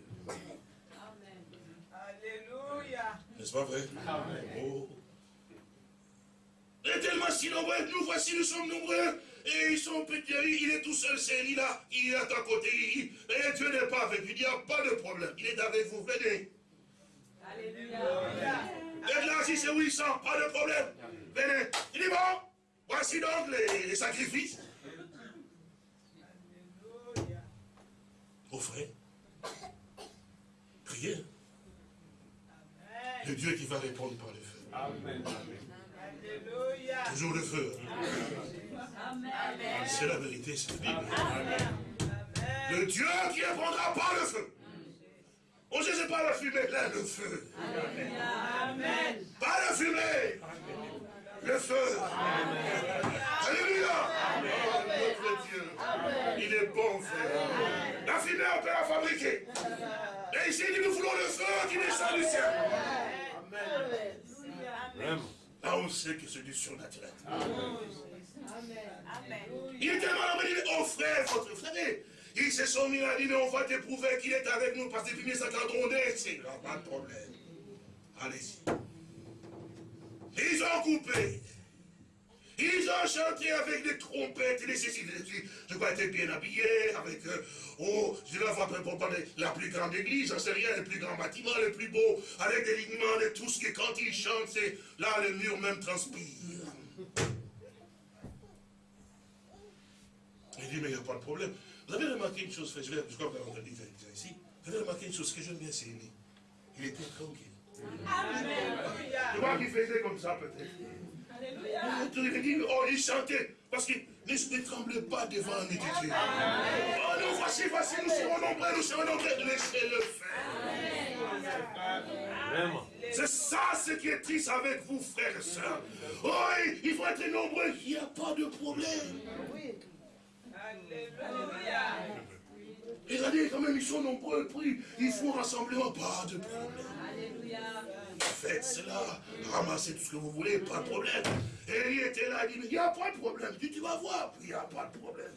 Alléluia. N'est-ce pas vrai? Oh. Il est tellement si nombreux, nous voici, nous sommes nombreux. Et ils sont petits, il est tout seul, c'est il là, il est à ta côté. Il, et Dieu n'est pas avec lui, il n'y a pas de problème. Il est avec vous, venez. Alléluia. Et là, si c'est 800, pas de problème. Venez. Il dit bon, voici donc les, les sacrifices. Alléluia. Offrez. Priez. Le Dieu qui va répondre par le feu. Amen. Alléluia. Toujours le feu. Amen. C'est la vérité, c'est la Bible. Amen. Le Dieu qui répondra par le feu. On ne sait pas la fumée, là, le feu. Amen. Pas la fumée. Le feu. Alléluia. Oh, notre Dieu. Il est bon, frère. La fumée, on peut la fabriquer. Mais ici, nous voulons le feu qui descend du ciel. Vraiment. Là, on sait que c'est du surnaturel. Amen. Il est tellement emballé, oh frère, votre frère. Ils se sont mis à dire, mais on va t'éprouver qu'il est avec nous parce que depuis sa cadronnée, c'est là, pas de problème. Allez-y. Ils ont coupé. Ils ont chanté avec des trompettes, ceci, des ceci. Je crois être bien habillés, avec, euh, oh, je la vois pour parler, la plus grande église, j'en sais rien, le plus grand bâtiment, le plus beau, avec des lignements, de tout ce qui, quand ils chantent, c'est, là, le mur même transpire. Il dit, mais il n'y a pas de problème. Vous avez remarqué une chose, frère, je vais, je crois que vous avez dit ici. Vous avez remarqué une chose que j'aime bien, c'est Élie. Il était tranquille. Je vois qu'il faisait comme ça, peut-être. Dit, oh, il chantait. Parce qu'il ne, ne tremblait pas devant un multitude. Oh, nous voici, voici, nous serons nombreux, nous serons nombreux. Laissez-le faire. Vraiment. C'est ça ce qui est triste avec vous, frères et sœurs. Oh, il faut être nombreux, il n'y a pas de problème. Alléluia. Regardez, quand même, ils sont nombreux, ils font rassemblement, pas de problème. Faites cela, ramassez tout ce que vous voulez, pas de problème. Et il était là, il dit, il n'y a pas de problème. Il dit, tu vas voir, il n'y a pas de problème.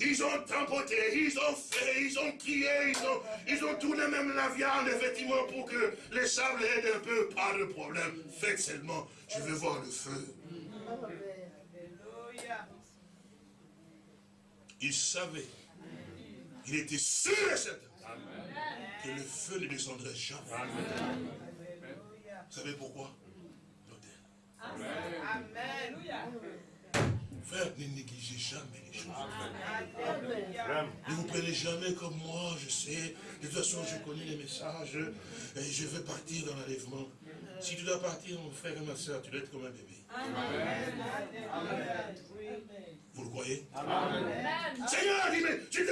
Ils ont tampoté, ils ont fait, ils ont crié, ils ont, ils ont tourné même la viande, effectivement, pour que les sables aident un peu, pas de problème. Faites seulement, je veux voir le feu. Il savait, il était sûr et certain que le feu ne descendrait jamais. Vous savez pourquoi? Amen. Frère, ne négligez jamais les choses. Ne vous prenez jamais comme moi, je sais. De toute façon, je connais les messages. Et je veux partir dans l'enlèvement. Si tu dois partir, mon frère et ma soeur, tu dois être comme un bébé. Vous le croyez? Seigneur dit, mais tu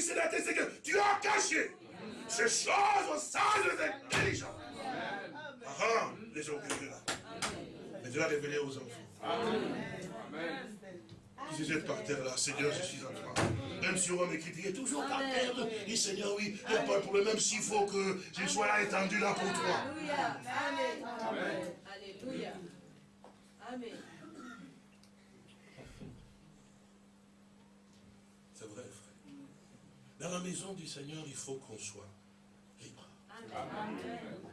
c'est la tête, c'est que tu as caché ces choses aux sages et intelligents. Ah ah, les orgueilleux là. Mais tu l'as révélé aux enfants. Si êtes par terre là, Seigneur, je suis en toi. Même si on me critiquer, toujours par terre. Dis Seigneur, oui, il n'y a pas de problème, même s'il faut que je sois là étendu là pour toi. Alléluia. Amen. Alléluia. Amen. C'est vrai, frère. Dans la maison du Seigneur, il faut qu'on soit libre. Vous,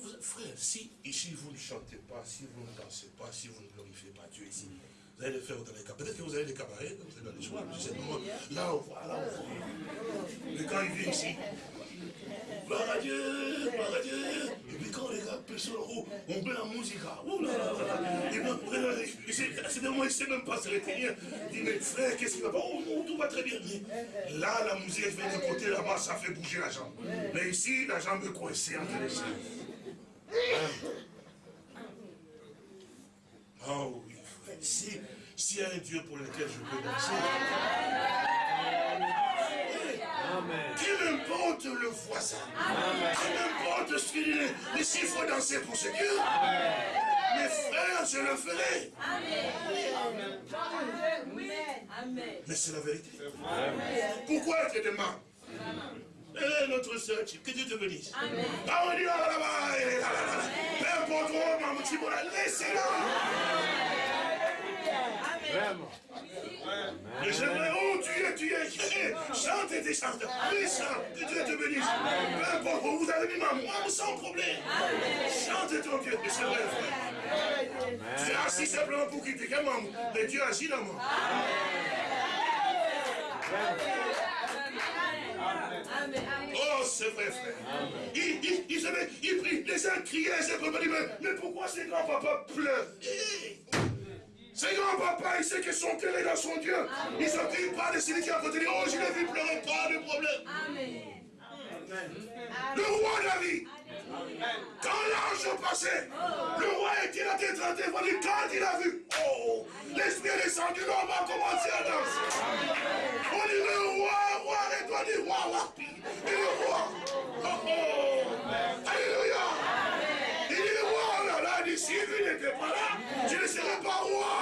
vous- frère, si ici vous ne chantez pas, si vous ne dansez pas, si vous ne glorifiez pas Dieu ici, vous allez le faire dans les cabarets. Peut-être que vous avez des cabarets, vous êtes dans les soirs, je sais pas moi. Là, on voit, là, on voit. Mais quand il vient ici, gloire à Dieu, gloire à Dieu. Et puis quand pèsent sur le haut, on met la musique. ouh là là là là. C'est moments, il ne sait même pas se retenir. Il dit, mais frère, qu'est-ce qui va pas? Oh non, tout va très bien. Là, la musique elle vient de côté, là-bas, ça fait bouger la jambe. Mais ici, la jambe est coincée entre les. Oh oui, frère. Si, s'il y a un Dieu pour lequel je peux danser, Amen. Qu'il importe le voisin. Qu'il importe ce qu'il est. Mais s'il faut danser pour ce Dieu, mes frères, je le ferai. Amen. Mais c'est la vérité. Pourquoi tu demandes Eh, notre soeur, que Dieu te bénisse. Amen. On dit, ah, là, là, eh, là, là, là, là. Peu importe, oh, maman, tu vas la laisser là. Vraiment. Mais j'aimerais, oh, tu es, tu es, chante et chante. Oui, chante, que Dieu te bénisse. Peu importe, oh, vous avez mis ma moi, sans problème. Chante ton Dieu, mais c'est vrai, frère. C'est assis simplement pour critiquer maman, mais Dieu agit dans moi. Amen. Oh, c'est vrai, frère. Il, il, il, savait, il prie, les uns criaient, ces papa dit, mais, mais pourquoi ces grands-papas pleurent Ces grands-papas, il sait que son cœur est dans son Dieu. Il ne s'occupe pas de celui qui est à côté de lui. Oh, je l'ai vu pleurer, pas de problème. Amen. Le roi David, quand l'ange passait, le roi était en tête, quand il a vu, oh, l'esprit est descendu, l'homme a commencé à danser. On dit le roi, roi, et toi roi, roi, et le roi. Oh, oh. Alléluia. Il dit le roi, oh là là, il dit, si lui n'était pas là, je ne serais pas roi.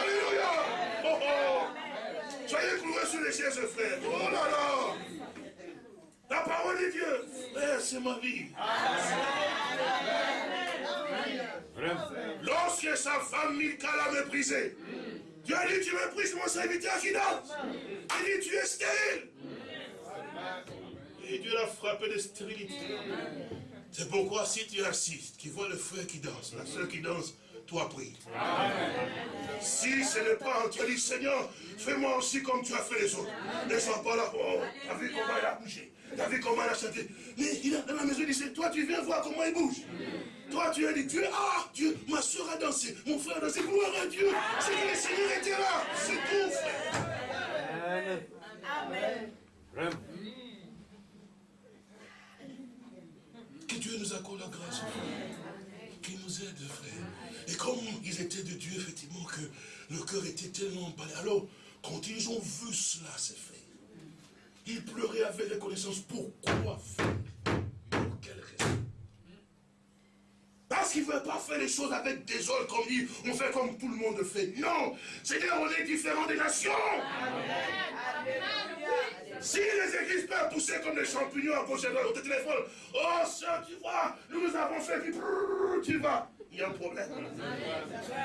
Alléluia. Oh, oh. Soyez cloués sur les chaises, frère. Oh là là. La parole de Dieu, c'est ma vie. Lorsque sa femme Milka l'a méprisé, Dieu a dit, tu méprises mon serviteur qui danse. Il dit, tu es stérile. Et Dieu l'a frappé de stérilité. C'est pourquoi si tu assistes, tu vois le frère qui danse, la soeur qui danse, toi prie. Si ce n'est pas, tu as dit, Seigneur, fais-moi aussi comme tu as fait les autres. Ne sois pas là, oh, t'as vu comment il a bougé, t'as vu comment il a chanté. Mais il a dans la maison, il dit, toi tu viens voir comment il bouge. Toi tu as dit, Dieu, ah, Dieu, ma soeur a dansé, mon frère a dansé, gloire à Dieu. C'est que le Seigneur était là, c'est tout, frère. Amen. Vraiment. Que Dieu nous accorde la grâce, frère. Qu'il nous aide, frère. Et comme ils étaient de Dieu, effectivement, que le cœur était tellement emballé. Alors, quand ils ont vu cela, c'est fait. Ils pleuraient avec reconnaissance. Pourquoi faire Pour quelle raison Parce qu'ils ne veulent pas faire les choses avec des autres comme dit, on fait comme tout le monde fait. Non Seigneur, on est différents des nations. Si les églises peuvent pousser comme des champignons à gauche et à droite, au téléphone, oh sœur, tu vois, nous nous avons fait, puis brrr, tu vas. Il y a un problème.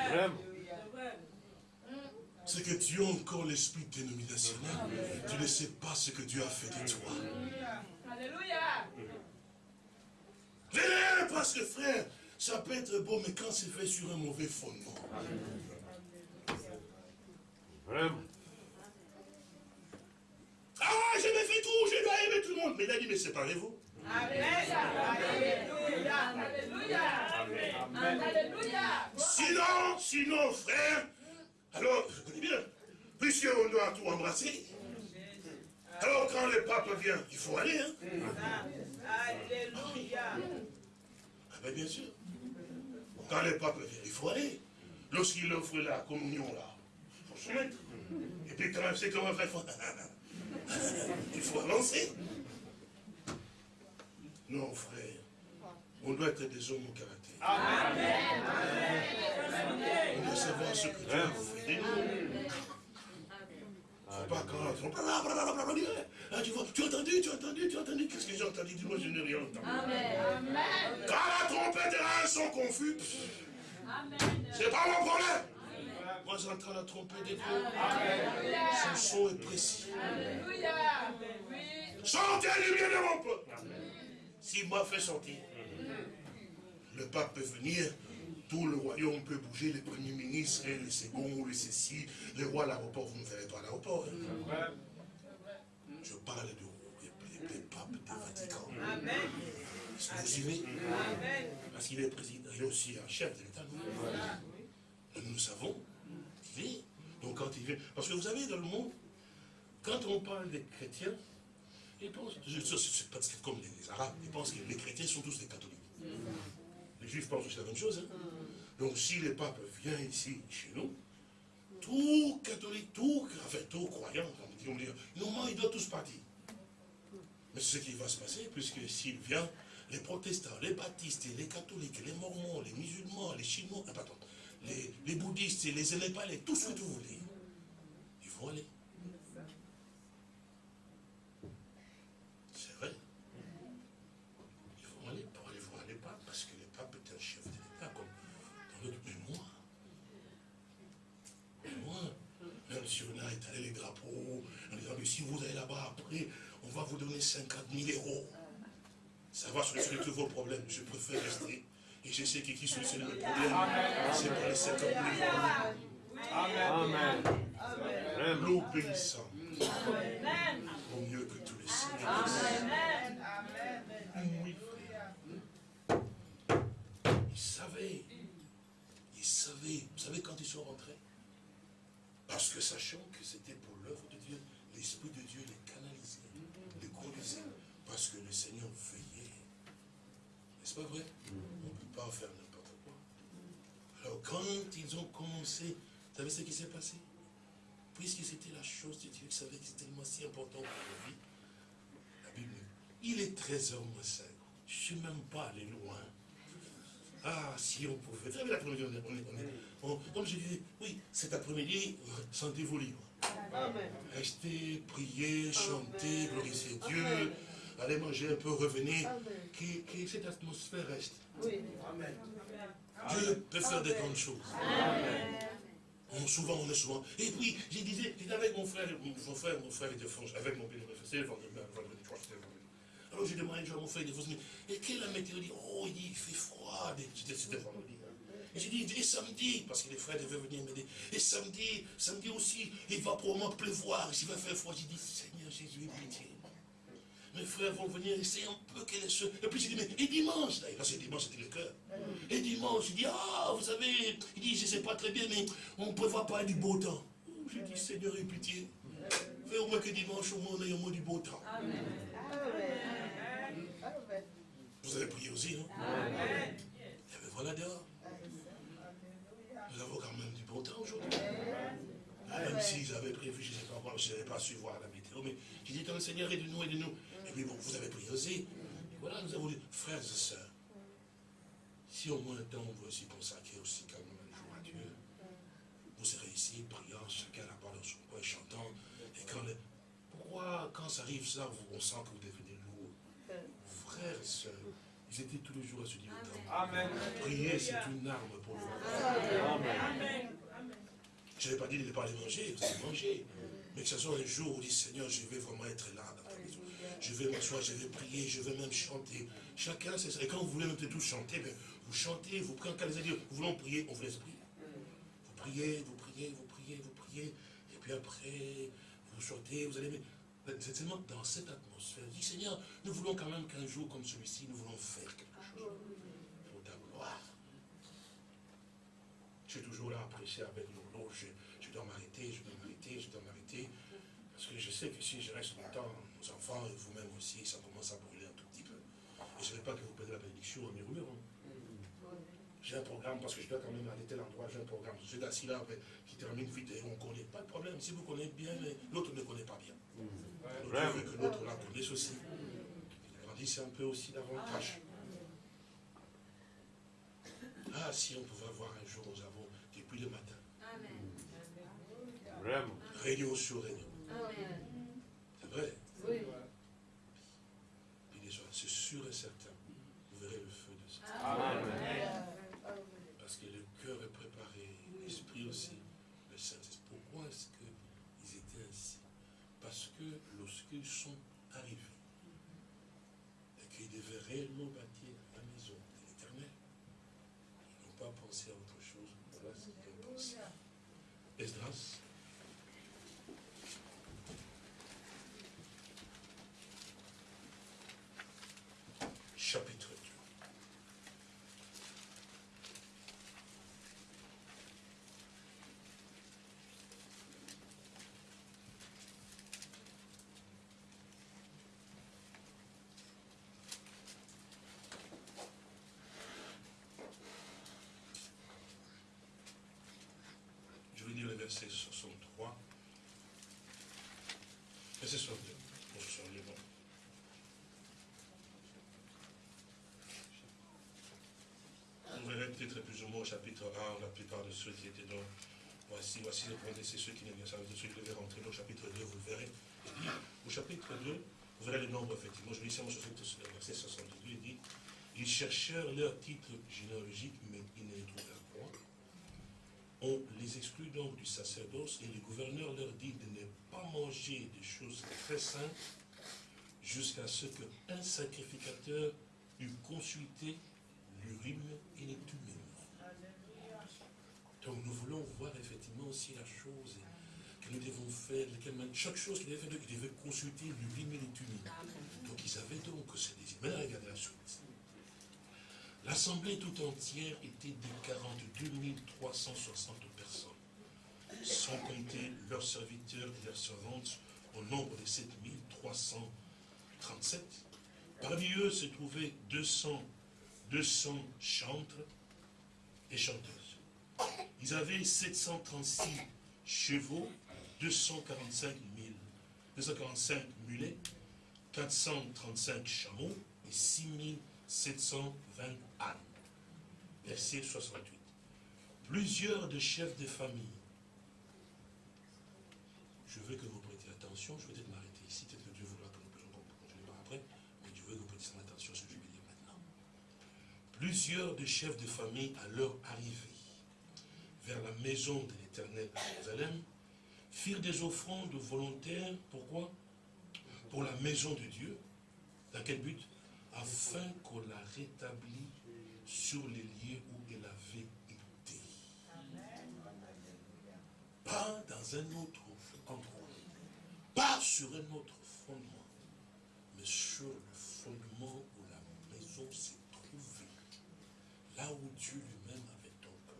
Vraiment. C'est que tu as encore l'esprit dénominationnel. Tu ne sais pas ce que Dieu a fait de toi. Alléluia. Venez, parce que frère, ça peut être beau, mais quand c'est fait sur un mauvais fondement. Vraiment. Ah, j'ai fait tout, je dois aimer tout le monde. Mais il a dit, mais séparez-vous. Alléluia. Alléluia. Alléluia. Sinon, sinon, frère, alors, je connais bien, puisqu'on doit tout embrasser, alors quand le pape vient, il faut aller, hein Alléluia. Ah ben bien sûr. Quand le pape vient, il faut aller. Lorsqu'il offre la communion, là, il faut se mettre. Et puis quand même, c'est comment faire, il faut... il faut avancer. Non, frère, on doit être des hommes au caractère. On doit savoir ce que Dieu fait de nous. Faut pas quand ah, tu vois, tu as entendu, tu as entendu, tu as entendu, qu'est-ce que j'ai entendu? Dis-moi, je n'ai rien entendu. Quand la trompette et sont confus, c'est pas mon problème. Moi j'entends la trompette de Dieu. Son son est précis. Alléluia. Oui. Chantez le bien de mon peuple. S'il m'a fait sortir, le pape peut venir, tout le royaume peut bouger, les premiers ministres, les seconds, les ceci, les rois à l'aéroport, vous ne verrez pas à l'aéroport. hein. Je parle de, des, des papes du Vatican. Amen. Est-ce que vous aimez Amen. Parce qu'il est président, il est aussi un chef de l'État. Nous, nous savons qu'il est. Donc quand il vient, parce que vous savez, dans le monde, quand on parle des chrétiens, ils pensent, c'est pas comme les, les Arabes, ils pensent que les chrétiens sont tous des catholiques. Les juifs pensent aussi la même chose. hein. Donc si le pape vient ici, chez nous, tout catholique, tout, enfin tout croyant, on dire, normalement, ils doivent tous partir. Mais c'est ce qui va se passer, puisque s'il vient, les protestants, les baptistes, les catholiques, les mormons, les musulmans, les chinois, ah, pardon, les, les bouddhistes, les élépalais, tout ce que vous voulez, ils vont aller. C'est vrai. Ils vont aller pour aller voir les papes, parce que le pape est un chef de l'État, comme dans l'autre. Mais moi, mais moi, même si on a étalé les drapeaux, en disant, mais si vous allez là-bas après, on va vous donner 50 000 euros. Ça va solutionner tous vos problèmes. Je préfère rester. Et je sais que qui solutionne le problème, c'est pas les 50 000 euros. Amen. Vraiment. L'obéissant vaut mieux que tous les sacrifices. Oui, frère. Ils savaient. Ils savaient. Vous savez quand ils sont rentrés? Parce que sachant que c'était pour l'œuvre de Dieu, l'Esprit de Dieu les canalisait, les conduisait. Parce que le Seigneur veillait. N'est-ce pas vrai? On ne peut pas faire n'importe quoi. Alors quand ils ont commencé, vous savez ce qui s'est passé? Puisque c'était la chose de Dieu, ils savaient que c'était tellement si important pour la vie. La Bible il est 13 heures moins 5. Je ne suis même pas allé loin. Ah, si on pouvait. Vous savez, l'après-midi, on est, comme je disais, oui, cet après-midi, sentez-vous libre. Restez, priez, chantez, glorifiez Dieu, allez manger un peu, revenez, que, que cette atmosphère reste. Dieu peut faire des grandes choses. On- souvent, on est souvent. Et puis, je disais, j'étais avec mon frère, mon frère, mon frère était français, avec mon bénévole, c'était le vendredi, je crois que c'était vendredi. Alors j'ai demandé un jour à mon frère, il est français, et quelle la météo? Il dit, oh, il dit, il fait froid. C'était vendredi. hein. Et j'ai dit, et samedi, parce que les frères devaient venir m'aider, et samedi, samedi aussi, il va probablement pleuvoir, il va faire froid. J'ai dit, Seigneur Jésus, pitié. Mes frères vont venir essayer un peu quel est ce. Et puis j'ai dit, mais et dimanche, là, parce que dimanche c'était le cœur. Et dimanche, il dit, ah, vous savez, il dit, je ne sais pas très bien, mais on ne prévoit pas du beau temps. J'ai dit, Seigneur, aie pitié. Fais au moins que dimanche, au moins, on ait au moins du beau temps. Vous avez prié aussi, non Eh bien voilà dehors. Nous avons quand même du beau temps aujourd'hui. Même si j'avais prévu, je ne sais pas moi, je n'avais pas su voir la météo, mais j'ai dit, le Seigneur, aide-nous, aide-nous. Et puis bon, vous avez prié aussi. Et voilà, nous avons dit, frères et sœurs, si au moins un temps on veut aussi consacrer aussi quand même un jour à Dieu, vous serez ici, priant, chacun là-bas dans son coin, chantant. Et quand le- pourquoi, quand ça arrive ça, vous- on sent que vous devenez lourd Frères et sœurs, ils étaient tous les jours à se dire, Amen. prier, c'est une arme pour le Amen. Je n'ai pas dit de ne pas aller manger, vous allez manger. Mais que ce soit un jour où on dit Seigneur, je vais vraiment être là dans ta maison. Je vais m'asseoir, je vais prier, je vais même chanter. Chacun, c'est ça. Et quand vous voulez même tous chanter, ben, vous chantez, vous priez. Quand les dire, vous voulons prier, on vous laisse prier. Vous priez, vous priez, vous priez, vous priez. Et puis après, vous chantez, vous allez. mais C'est tellement dans cette atmosphère. Je dis Seigneur, nous voulons quand même qu'un jour comme celui-ci, nous voulons faire quelque chose pour ta gloire. Je suis toujours là à prêcher avec l'eau. Je, je dois m'arrêter, je dois m'arrêter, je dois m'arrêter. Que je sais que si je reste longtemps, nos enfants et vous-même aussi, ça commence à brûler un tout petit peu. Et je ne veux pas que vous perdez la bénédiction en murmurant. J'ai un programme parce que je dois quand même aller tel endroit, j'ai un programme. Je suis assis là qui termine vite et on ne connaît pas de problème. Si vous connaissez bien, mais l'autre ne connaît pas bien. Donc Dieu veut que l'autre la connaisse aussi. Il grandisse un peu aussi davantage. Ah, si on pouvait avoir un jour, nous avons, depuis le matin, Vraiment. réunion sur réunion. C'est vrai. Puis les soirs, c'est sûr et certain, vous verrez le feu de ça. Amen. Parce que le cœur est préparé, l'esprit aussi, le Saint-Esprit. Pourquoi est-ce qu'ils étaient ainsi Parce que lorsqu'ils sont arrivés et qu'ils devaient réellement bâtir la maison de l'éternel, ils n'ont pas pensé à autre chose. Voilà ce qu'ils ont pensé. Esdras. Chapitre 2. Je vais lire le verset 63. Verset 62. Pour ce soir, il est bon. On verrait peut-être plus ou moins au chapitre 1, la plupart de ceux qui étaient dans. Voici, voici le point, c'est ceux qui ne dire ceux qui devaient rentrer le chapitre 2, vous le verrez. Au chapitre 2, vous verrez le nombre, effectivement. Je lis ça, moi, je verset 62, il dit Ils cherchèrent leur titre généalogique, mais ils ne les trouvèrent. On les exclut donc du sacerdoce, et le gouverneur leur dit de ne pas manger des choses très saintes jusqu'à ce qu'un sacrificateur eût consulté l'urine et les. Donc nous voulons voir effectivement aussi la chose que nous devons faire, chaque chose qu'il devait faire, il devait consulter l'urine et les. Donc ils savaient donc que c'est des Maintenant regardez la suite. L'assemblée tout entière était de 42 360 personnes, sans compter leurs serviteurs et leurs servantes, au nombre de 7 337. Parmi eux se trouvaient 200 200 chantres et chanteuses. Ils avaient 736 chevaux, 245 000, 245 mulets, 435 chameaux et 6720 ânes. Verset 68. Plusieurs de chefs de famille. Je veux que vous prêtiez attention, je vais peut-être m'arrêter ici, peut-être que Dieu voudra que nous puissions continuer après, mais je veux que vous prêtiez attention à ce que je vais dire maintenant. Plusieurs de chefs de famille, à leur arrivée vers la maison de l'Éternel à Jérusalem, firent des offrandes volontaires, pourquoi? Pour la maison de Dieu. Dans quel but? Afin qu'on la rétablisse sur les lieux où elle avait été. Pas dans un autre endroit. Pas sur un autre fondement. Mais sur le fondement où la maison s'est trouvée. Là où Dieu lui-même avait donc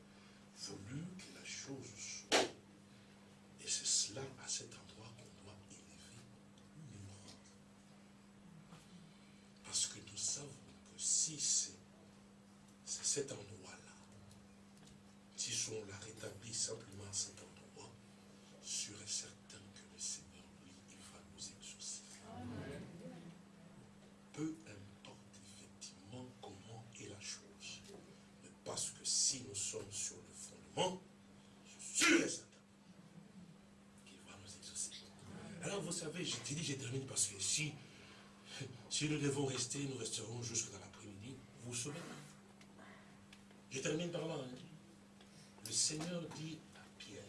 voulu que la chose soit. Et c'est cela, à cet endroit, qu'on doit élever l'humain. Parce que nous savons que si c'est cet endroit-là, si on la rétablit simplement à cet endroit, sûr et certain que le Seigneur, lui, il va nous exaucer. Peu importe effectivement comment est la chose. Mais parce que si nous sommes sur le fondement, sûr et certain qu'il va nous exaucer. Alors vous savez, je te dis, je termine parce que si, si nous devons rester, nous resterons jusque dans l'après-midi. Vous vous Je termine par là. hein. Le Seigneur dit à Pierre,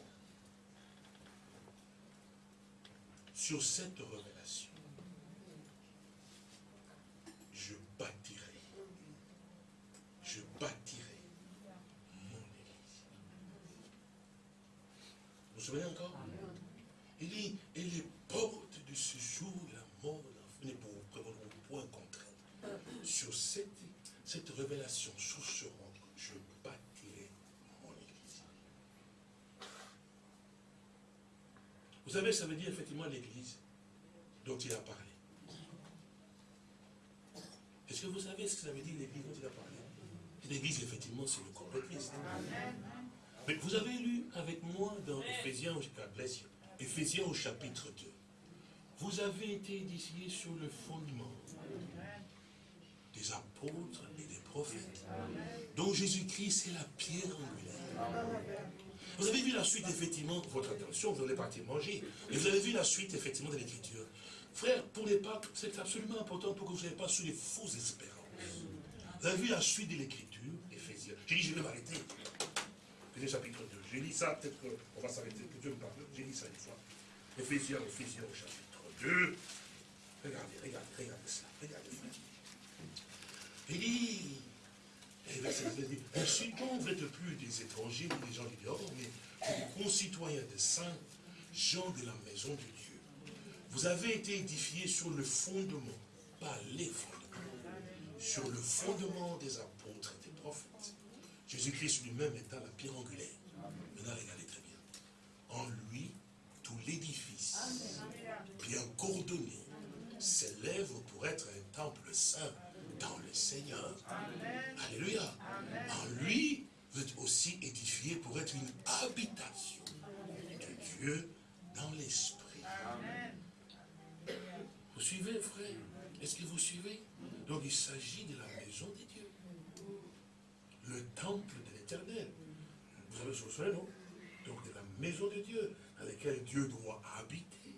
sur cette révélation, je bâtirai, je bâtirai mon église. Vous vous souvenez encore Il dit, et les portes de ce jour, la mort, la ne pourront point contraindre. Sur cette, cette révélation, sur ce roc, je bâtirai mon église. Vous savez, ça veut dire effectivement l'église dont il a parlé. Est-ce que vous savez ce que ça veut dire l'église dont il a parlé? L'église, effectivement, c'est le corps de Christ. Mais vous avez lu avec moi dans Ephésiens, Ephésiens au chapitre 2. Vous avez été édifiés sur le fondement des apôtres dont Jésus-Christ est la pierre angulaire. Vous avez vu la suite, effectivement, votre attention, vous allez partir manger. Et vous avez vu la suite, effectivement, de l'écriture. Frère, pour les Pâques, c'est absolument important pour que vous ne soyez pas sur les fausses espérances. Vous avez vu la suite de l'écriture, Ephésiens. J'ai dit, je vais m'arrêter. Ephésiens chapitre 2. J'ai lu ça, peut-être qu'on va s'arrêter, que Dieu me parle. J'ai lu ça une fois. Ephésiens, Ephésiens au chapitre 2. Regardez, regardez, regardez ça. Regardez. Il dit, et verset 16 dit, donc vous plus des étrangers ou des gens du dehors, mais des concitoyens des saints, gens de la maison de Dieu. Vous avez été édifiés sur le fondement, pas les fondements, sur le fondement des apôtres et des prophètes. Jésus-Christ lui-même étant la pierre angulaire. Maintenant, regardez très bien. En lui, tout l'édifice, bien coordonné, s'élève pour être un temple saint dans le Seigneur. Alléluia. En lui, vous êtes aussi édifiés pour être une habitation de Dieu dans l'esprit. Est-ce que vous suivez? Donc il s'agit de la maison de Dieu. Le temple de l'éternel. Vous avez ce souvenez, non? Donc de la maison de Dieu, dans laquelle Dieu doit habiter.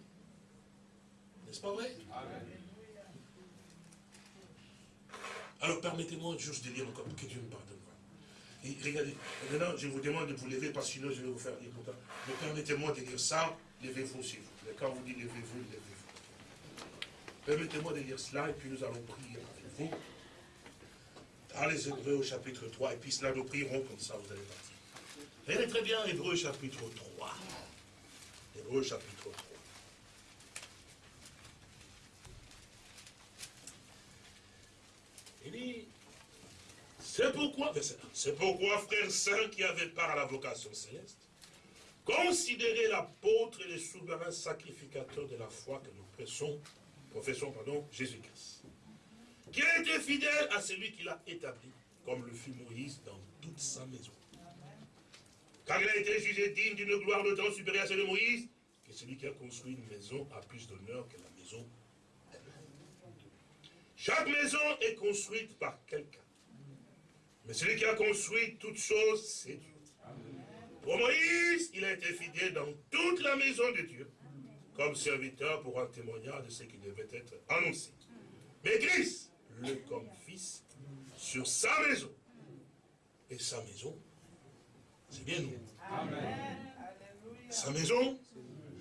N'est-ce pas vrai? Alors permettez-moi juste de lire encore, que Dieu me pardonne. Regardez, maintenant je vous demande de vous lever parce que sinon je vais vous faire dire pourtant. Mais permettez-moi de lire ça, levez-vous aussi. Quand vous dites levez-vous, levez-vous. Permettez-moi de lire cela et puis nous allons prier avec vous. Dans les Hébreux au chapitre 3, et puis cela nous prierons comme ça, vous allez partir. Regardez très bien Hébreux chapitre 3. Hébreux chapitre 3. C'est pourquoi, c'est pourquoi, qui avaient part à la vocation céleste, considérez l'apôtre et le souverain sacrificateur de la foi que nous pressons, professons, pardon, Jésus-Christ, qui a été fidèle à celui qui l'a établi, comme le fut Moïse dans toute sa maison. Car il a été jugé digne d'une gloire de temps supérieure à celle de Moïse, que celui qui a construit une maison a plus d'honneur que la maison chaque maison est construite par quelqu'un. Mais celui qui a construit toutes choses, c'est Dieu. Pour Moïse, il a été fidèle dans toute la maison de Dieu, comme serviteur pour un témoignage de ce qui devait être annoncé. Mais Christ, le comme fils, sur sa maison. Et sa maison, c'est bien nous. Sa maison,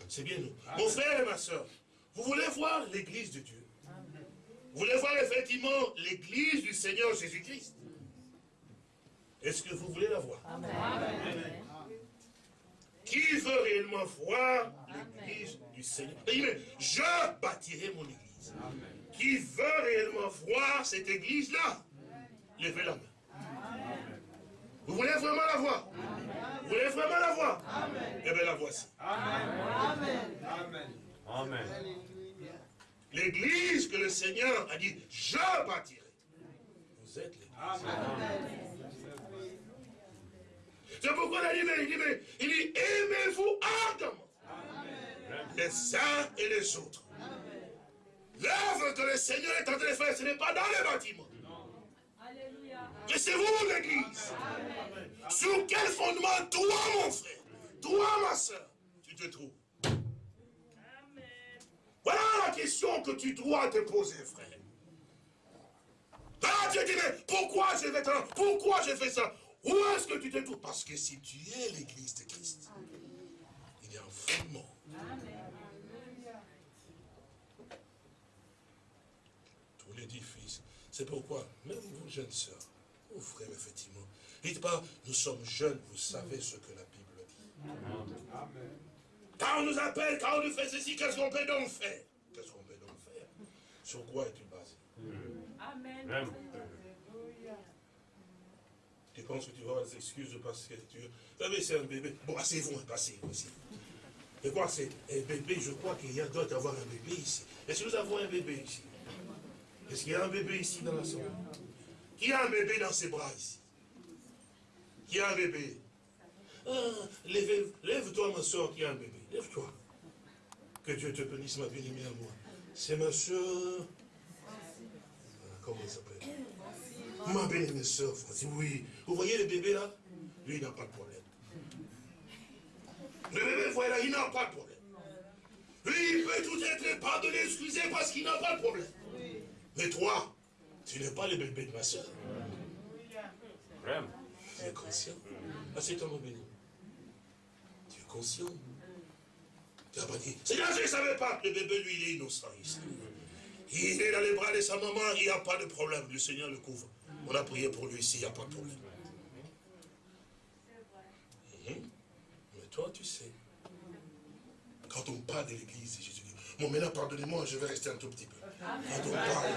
c'est bien nous. Mon frère et ma soeur, vous voulez voir l'église de Dieu? Voulez voir effectivement l'église du Seigneur Jésus-Christ? Est-ce que vous voulez la voir? Amen. Qui veut réellement voir l'église du Seigneur? Je bâtirai mon église. Qui veut réellement voir cette église-là? Levez la main. Vous voulez vraiment la voir? Vous voulez vraiment la voir? Eh bien la voici. Amen. Amen. Amen. L'église que le Seigneur a dit, je bâtirai. Vous êtes l'église. C'est pourquoi il a dit, il dit, il dit aimez-vous ardemment. Les uns et les autres. L'œuvre que le Seigneur est en train de faire, ce n'est pas dans les bâtiments. Mais c'est vous, l'église. Sur quel fondement, toi, mon frère, toi, ma soeur, tu te trouves? Voilà la question que tu dois te poser, frère. Ah, tu dis, mais pourquoi je vais Pourquoi j'ai fait ça? Où est-ce que tu te trouves? Parce que si tu es l'église de Christ, il y a un fondement. Tout l'édifice. C'est pourquoi, même vous, jeunes sœurs, vos frères, effectivement, dites pas, nous sommes jeunes, vous savez ce que la Bible dit. Amen. Quand on nous appelle, quand on nous fait ceci, qu'est-ce qu'on peut donc faire? Qu'est-ce qu'on peut donc faire? Sur quoi es-tu basé? Amen. Tu penses que tu vas avoir des excuses parce que tu... Vous savez, c'est un bébé. Bon, asseyez-vous, asseyez-vous ici. Et quoi, c'est un bébé, je crois qu'il y a d'autres avoir un bébé ici. Est-ce que nous avons un bébé ici? Est-ce qu'il y a un bébé ici dans la salle? Qui a un bébé dans ses bras ici? Qui a un bébé? Ah, lève-toi, ma soeur, qui a un bébé. Lève-toi. Que Dieu te bénisse, ma bien-aimée à moi. C'est ma soeur. Comment elle s'appelle? Ma bien-aimée soeur, Oui. Vous voyez le bébé là? Lui, il n'a pas de problème. Le bébé, voilà, il n'a pas de problème. Lui, il peut tout être pardonné, excusé parce qu'il n'a pas de problème. Mais toi, tu n'es pas le bébé de ma soeur. Tu es conscient? Ah, c'est ton béni conscient. Tu pas dit, Seigneur, je ne savais pas. Le bébé, lui, il est innocent. Il est dans les bras de sa maman, il n'y a pas de problème. Le Seigneur le couvre. On a prié pour lui ici, il n'y a pas de problème. Mhm. Mais toi, tu sais, quand on parle de l'église, Jésus dit, bon, maintenant, pardonnez-moi, je vais rester un tout petit peu. Quand on parle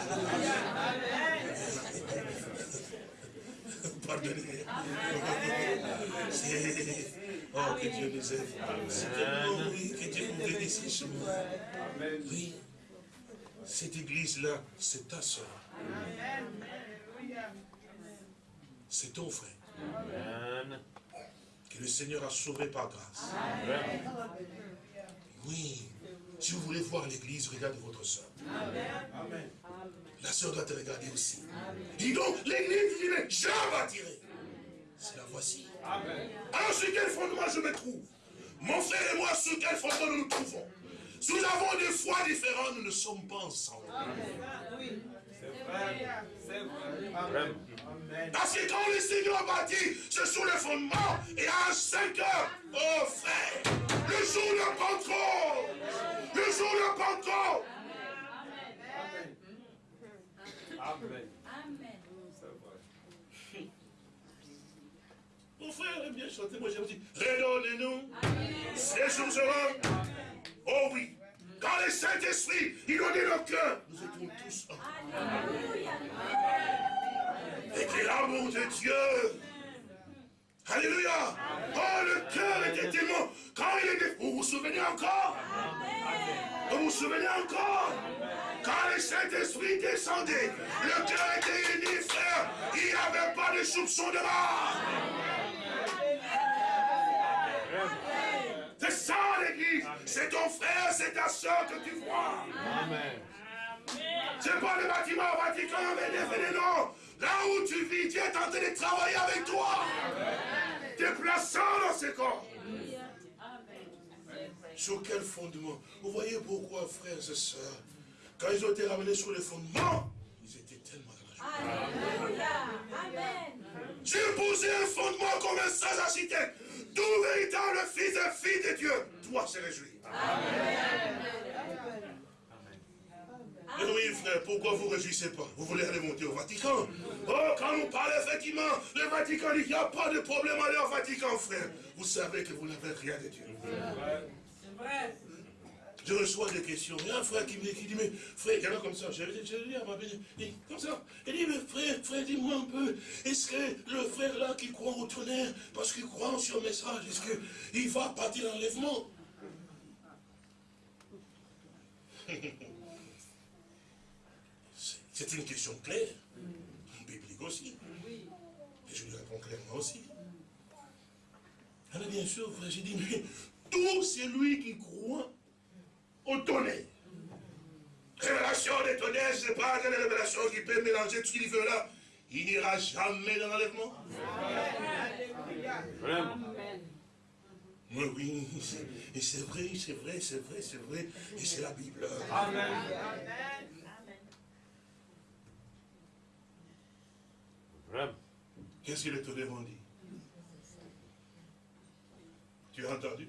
Pardonnez. Oh, que Dieu nous aide. oui, que Dieu nous bénisse. Oui. Cette église-là, c'est ta soeur. C'est ton frère. Que le Seigneur a sauvé par grâce. Oui. Si vous voulez voir l'église, regardez votre soeur. Amen. La sœur doit te regarder aussi. Dis donc, l'église dit, mais je bâtirai. C'est la voici. Alors sur quel fondement je me trouve Mon frère et moi, sur quel fondement nous nous trouvons Si nous avons des foi différentes, nous ne sommes pas ensemble. C'est vrai. C'est vrai. Parce que quand le Seigneur bâtit, c'est sur le fondement. Et à 5 heures, oh frère, le jour de Pentecôte, le jour de Pentecôte, Amen. Amen. C'est vrai. mon frère aime bien chanter, moi j'aime dire, redonnez-nous ces jours heureux. Oh oui, quand le Saint-Esprit, il donnait nos cœurs, nous étions tous. Alléluia. Et que l'amour de Dieu. Alléluia. Oh, le cœur était tellement. Quand il était. Vous vous souvenez encore? Vous vous souvenez encore? Quand le Saint-Esprit descendait, le cœur était uni, frère. Il n'y avait pas de soupçon de mort. C'est ça l'église. C'est ton frère, c'est ta soeur que tu vois. Amen. C'est pas le bâtiment Vatican, mais les non. Là où tu vis, Dieu est en train de travailler avec toi. Déplaçant dans ce corps. Sur quel fondement? Vous voyez pourquoi, frères et sœurs, quand ils ont été ramenés sur le fondement, ils étaient tellement dans la joie. Alléluia. Amen. J'ai posé un fondement comme un sage architecte. Tout véritable fils et fille de Dieu doit se réjouir. Mais oui, frère, pourquoi vous ne réjouissez pas? Vous voulez aller monter au Vatican? Oh, quand on parle effectivement, le Vatican dit qu'il n'y a pas de problème à aller au Vatican, frère. Vous savez que vous n'avez rien de Dieu. C'est vrai. Je reçois des questions. Il y a un frère qui me qui dit, mais frère, il y en a comme ça. Je l'ai dit à ma dit, comme ça. Il dit, mais frère, frère, dis-moi un peu. Est-ce que le frère là qui croit au tonnerre, parce qu'il croit en ce message, est-ce qu'il va partir l'enlèvement? C'est une question claire. Biblique aussi. Et je lui réponds clairement aussi. Alors bien sûr, frère, j'ai dit, mais tout celui qui croit au tonnerre. Révélation des tonnerres, ce n'est pas une révélation qui peut mélanger tout ce qu'il veut là. Il n'ira jamais dans l'enlèvement. Vraiment. Oui, oui, et c'est vrai, c'est vrai, c'est vrai, c'est vrai, et c'est la Bible. Amen. Vraiment. Qu'est-ce que les tonnerres ont dit? Tu as entendu?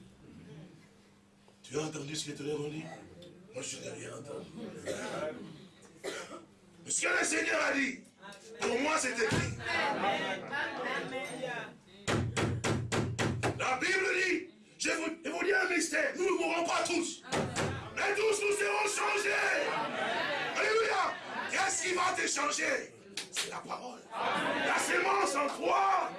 Tu as entendu ce que les tonnerres ont dit? Moi, je n'ai rien entendu. Mais ce que le Seigneur a dit, pour moi, c'est écrit. La Bible dit, je vous, je vous dis un mystère, nous ne mourrons pas tous. Mais tous nous serons changés. Alléluia. Qu'est-ce qui va te changer? C'est la parole. La sémence en toi,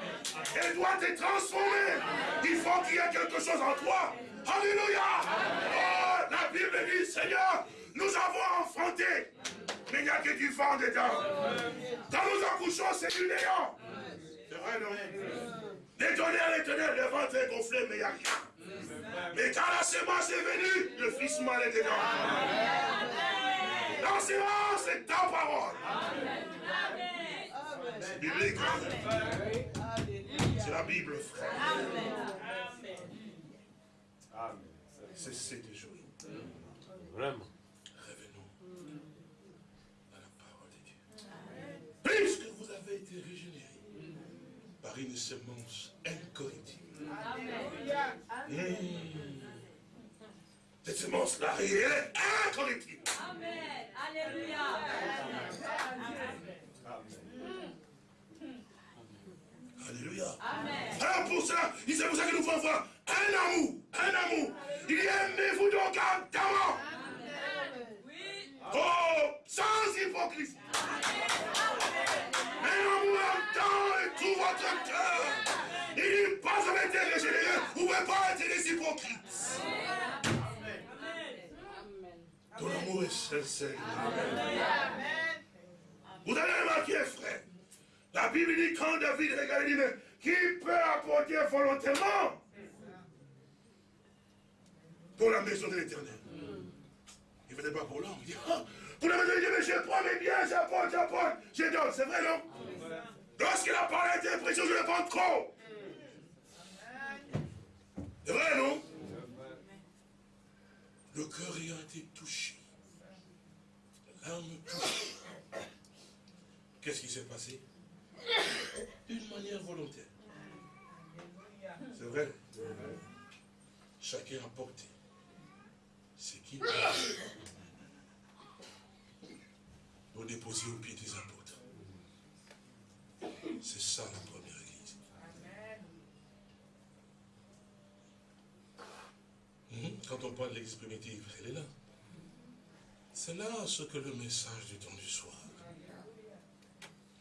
elle doit te transformer. Il faut qu'il y ait quelque chose en toi. Alléluia. Oh, la Bible dit, Seigneur, nous avons enfanté, mais il n'y a que du vent dedans. Quand nous accouchons, c'est du néant. C'est vrai, non Les tonnerres, les tonnerres, le ventre est gonflé, mais il n'y a rien. Mais quand la semence est venue, le fils mal est dedans. La semence, c'est ta parole. C'est biblique. C'est la Bible, frère. Cessez de jouer. Vraiment. Revenons à la parole de Dieu. Puisque vous avez été régénérés par une semence incorruptible. Mmh. Cette semence-là, elle est incorruptible. Amen. Alléluia. Alléluia. Amen. Alors pour ça, c'est pour ça que nous pouvons avoir un amour, un amour. Il aimez-vous donc ardemment. Oh, sans hypocrisie. Un amour ardent et tout votre cœur. Il dit pas avez été régénéré, vous ne pouvez pas être des hypocrites. Ton amour est sincère. Vous avez remarqué, frère, la Bible dit quand David regarde, il dit, mais qui peut apporter volontairement dans la maison de l'éternel Il ne venait pas pour l'homme. Il dit, ah, Pour la maison, dit, mais je prends mes biens, j'apporte, j'apporte, je donne. C'est vrai, non? Lorsqu'il a parlé d'interprétation, je le prends trop. C'est vrai, non? Le cœur ayant été touché, l'âme touchée. Qu'est-ce qui s'est passé? D'une manière volontaire. C'est vrai. Chacun a porté peut pour déposer au pied des apôtres. C'est ça la première église. Hum, Quand on parle de l'église primitive, elle est là. C'est là ce que le message du temps du soir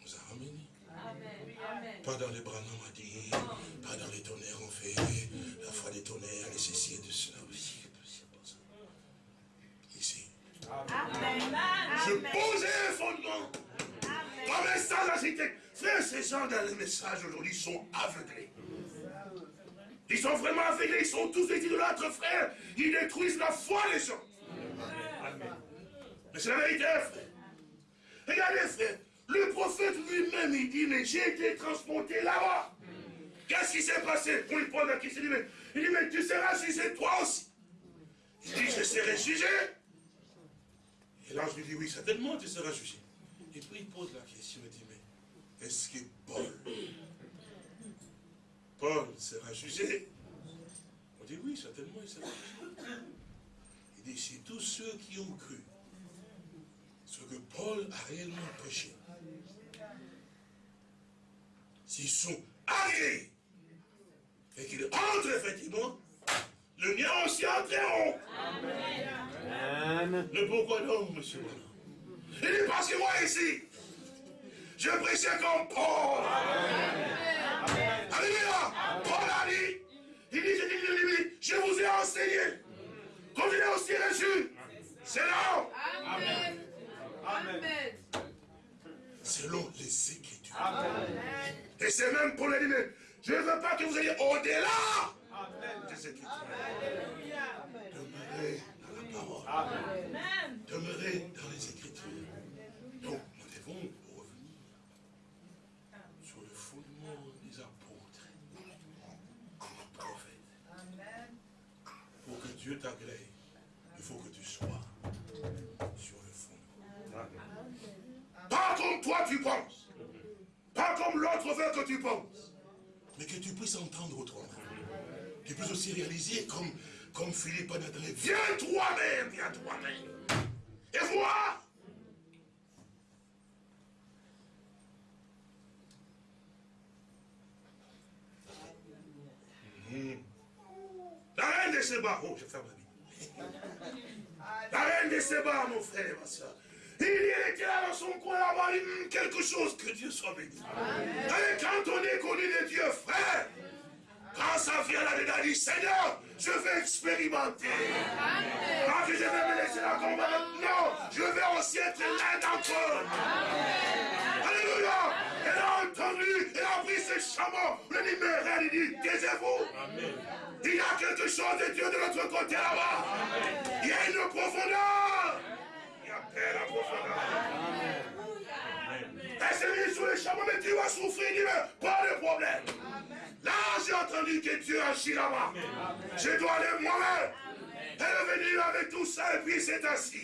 nous a ramené. Amen. Amen. Pas dans les bras dit, pas dans les tonnerres on fait, la foi des tonnerres, les ceci et de cela aussi. c'est pas ça. Ici. Je posais un fondement. Ton message à cité. Frère, ces gens dans les messages aujourd'hui sont aveuglés. Ils sont vraiment aveuglés, ils sont tous des idolâtres, frère. Ils détruisent la foi des gens. Mais c'est la vérité, frère. Regardez, frère. Le prophète lui-même, il dit, mais j'ai été transporté là-bas. Qu'est-ce qui s'est passé? On lui pose la question, il dit, mais, il dit, mais tu seras jugé toi aussi. Il dit, je serai jugé. Et l'ange lui dit, oui, certainement tu seras jugé. Et puis il pose la question, il dit, mais est-ce que Paul, Paul sera jugé? On dit, oui, certainement il sera jugé. Il dit, c'est tous ceux qui ont cru ce que Paul a réellement prêché. S'ils sont arrivés et qu'ils entrent effectivement, le mien aussi entreront. Amen. Mais pourquoi non, monsieur Il dit parce que moi ici, je prêchais comme Paul. Alléluia. Paul a dit, il dit, je dis, je dis, je vous ai enseigné. Comme il est aussi reçu. C'est là. Amen. Amen. Selon les Écritures. Et c'est même pour le dire, je ne veux pas que vous ayez au-delà des Écritures. Alléluia. Demeurez dans la parole. Amen. Demeurez dans les Écritures. Donc, nous devons revenir sur le fondement des apôtres, des prophètes. Pour que Dieu t'agrée, il faut que tu sois sur le fondement. Pas comme toi tu penses. Pas comme l'autre veut que tu penses. Mais que tu puisses entendre autrement. Tu puisses aussi réaliser comme, comme Philippe a viens toi-même, viens toi-même. Et vois. La reine de Séba, oh je ferme la Bible. La reine de Séba, mon frère, ma soeur. Il était là dans son coin là-bas, quelque chose, que Dieu soit béni. Et quand on est connu de Dieu, frère, quand ça vient là-dedans, dit, Seigneur, je vais expérimenter. Pas que je vais me laisser comme ça. Non, je vais aussi être l'un d'entre eux. Alléluia. Elle a entendu, elle a pris ses chameaux. Le numéro, il dit, taisez-vous. Il y a quelque chose de Dieu de l'autre côté là-bas. Il y a une profondeur. Il y a paix la profondeur. Elle s'est mise sous les chameaux, mais tu vas souffrir. Il dit, mais pas de problème. Là, j'ai entendu que Dieu agit là-bas. Je dois aller moi-même. Elle est venue avec tout ça et puis il s'est assis.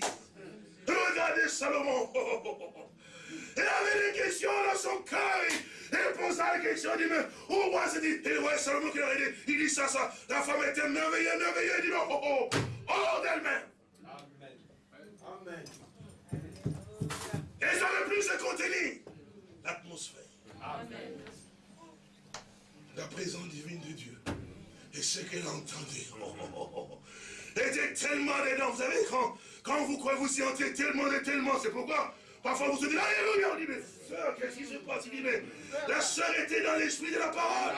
Regardez Salomon. Elle avait des questions dans son cœur. Elle posa la question, elle dit, mais au roi s'est dit, et ouais, Salomon qui leur dit, il dit ça, ça. La femme était merveilleuse, merveilleuse. Il dit, non, oh, oh, hors d'elle-même. Et ça ne plus se contenir. La présence divine de Dieu. Et ce qu'elle entendait. Oh, oh, oh, oh. Elle était tellement dedans. Vous savez, quand, quand vous croyez vous y entrez tellement et tellement, c'est pourquoi parfois vous se dites, Alléluia, on dit, mais frère, qu'est-ce qui se passe? Il dit, mais la sœur était dans l'esprit de la parole.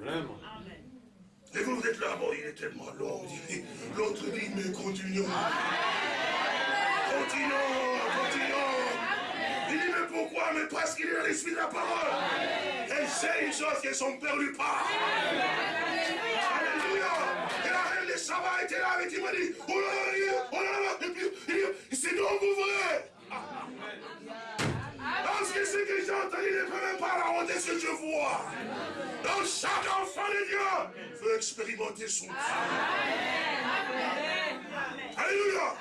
Vraiment. Et vous, vous êtes là, bon, il est tellement long. L'autre dit, mais continuons. Continuons, continuons. Il dit, mais pourquoi? Mais parce qu'il est dans l'esprit de la parole. Elle sait une chose que son père lui parle. Alléluia. Et la reine de Shabbat était là avec il m'a dit, oh là là, oh là là, et puis, c'est donc vrai. Parce que ce que j'ai entendu ne peut même pas raconter ce que je vois. Donc chaque enfant de Dieu veut expérimenter son Dieu. Alléluia.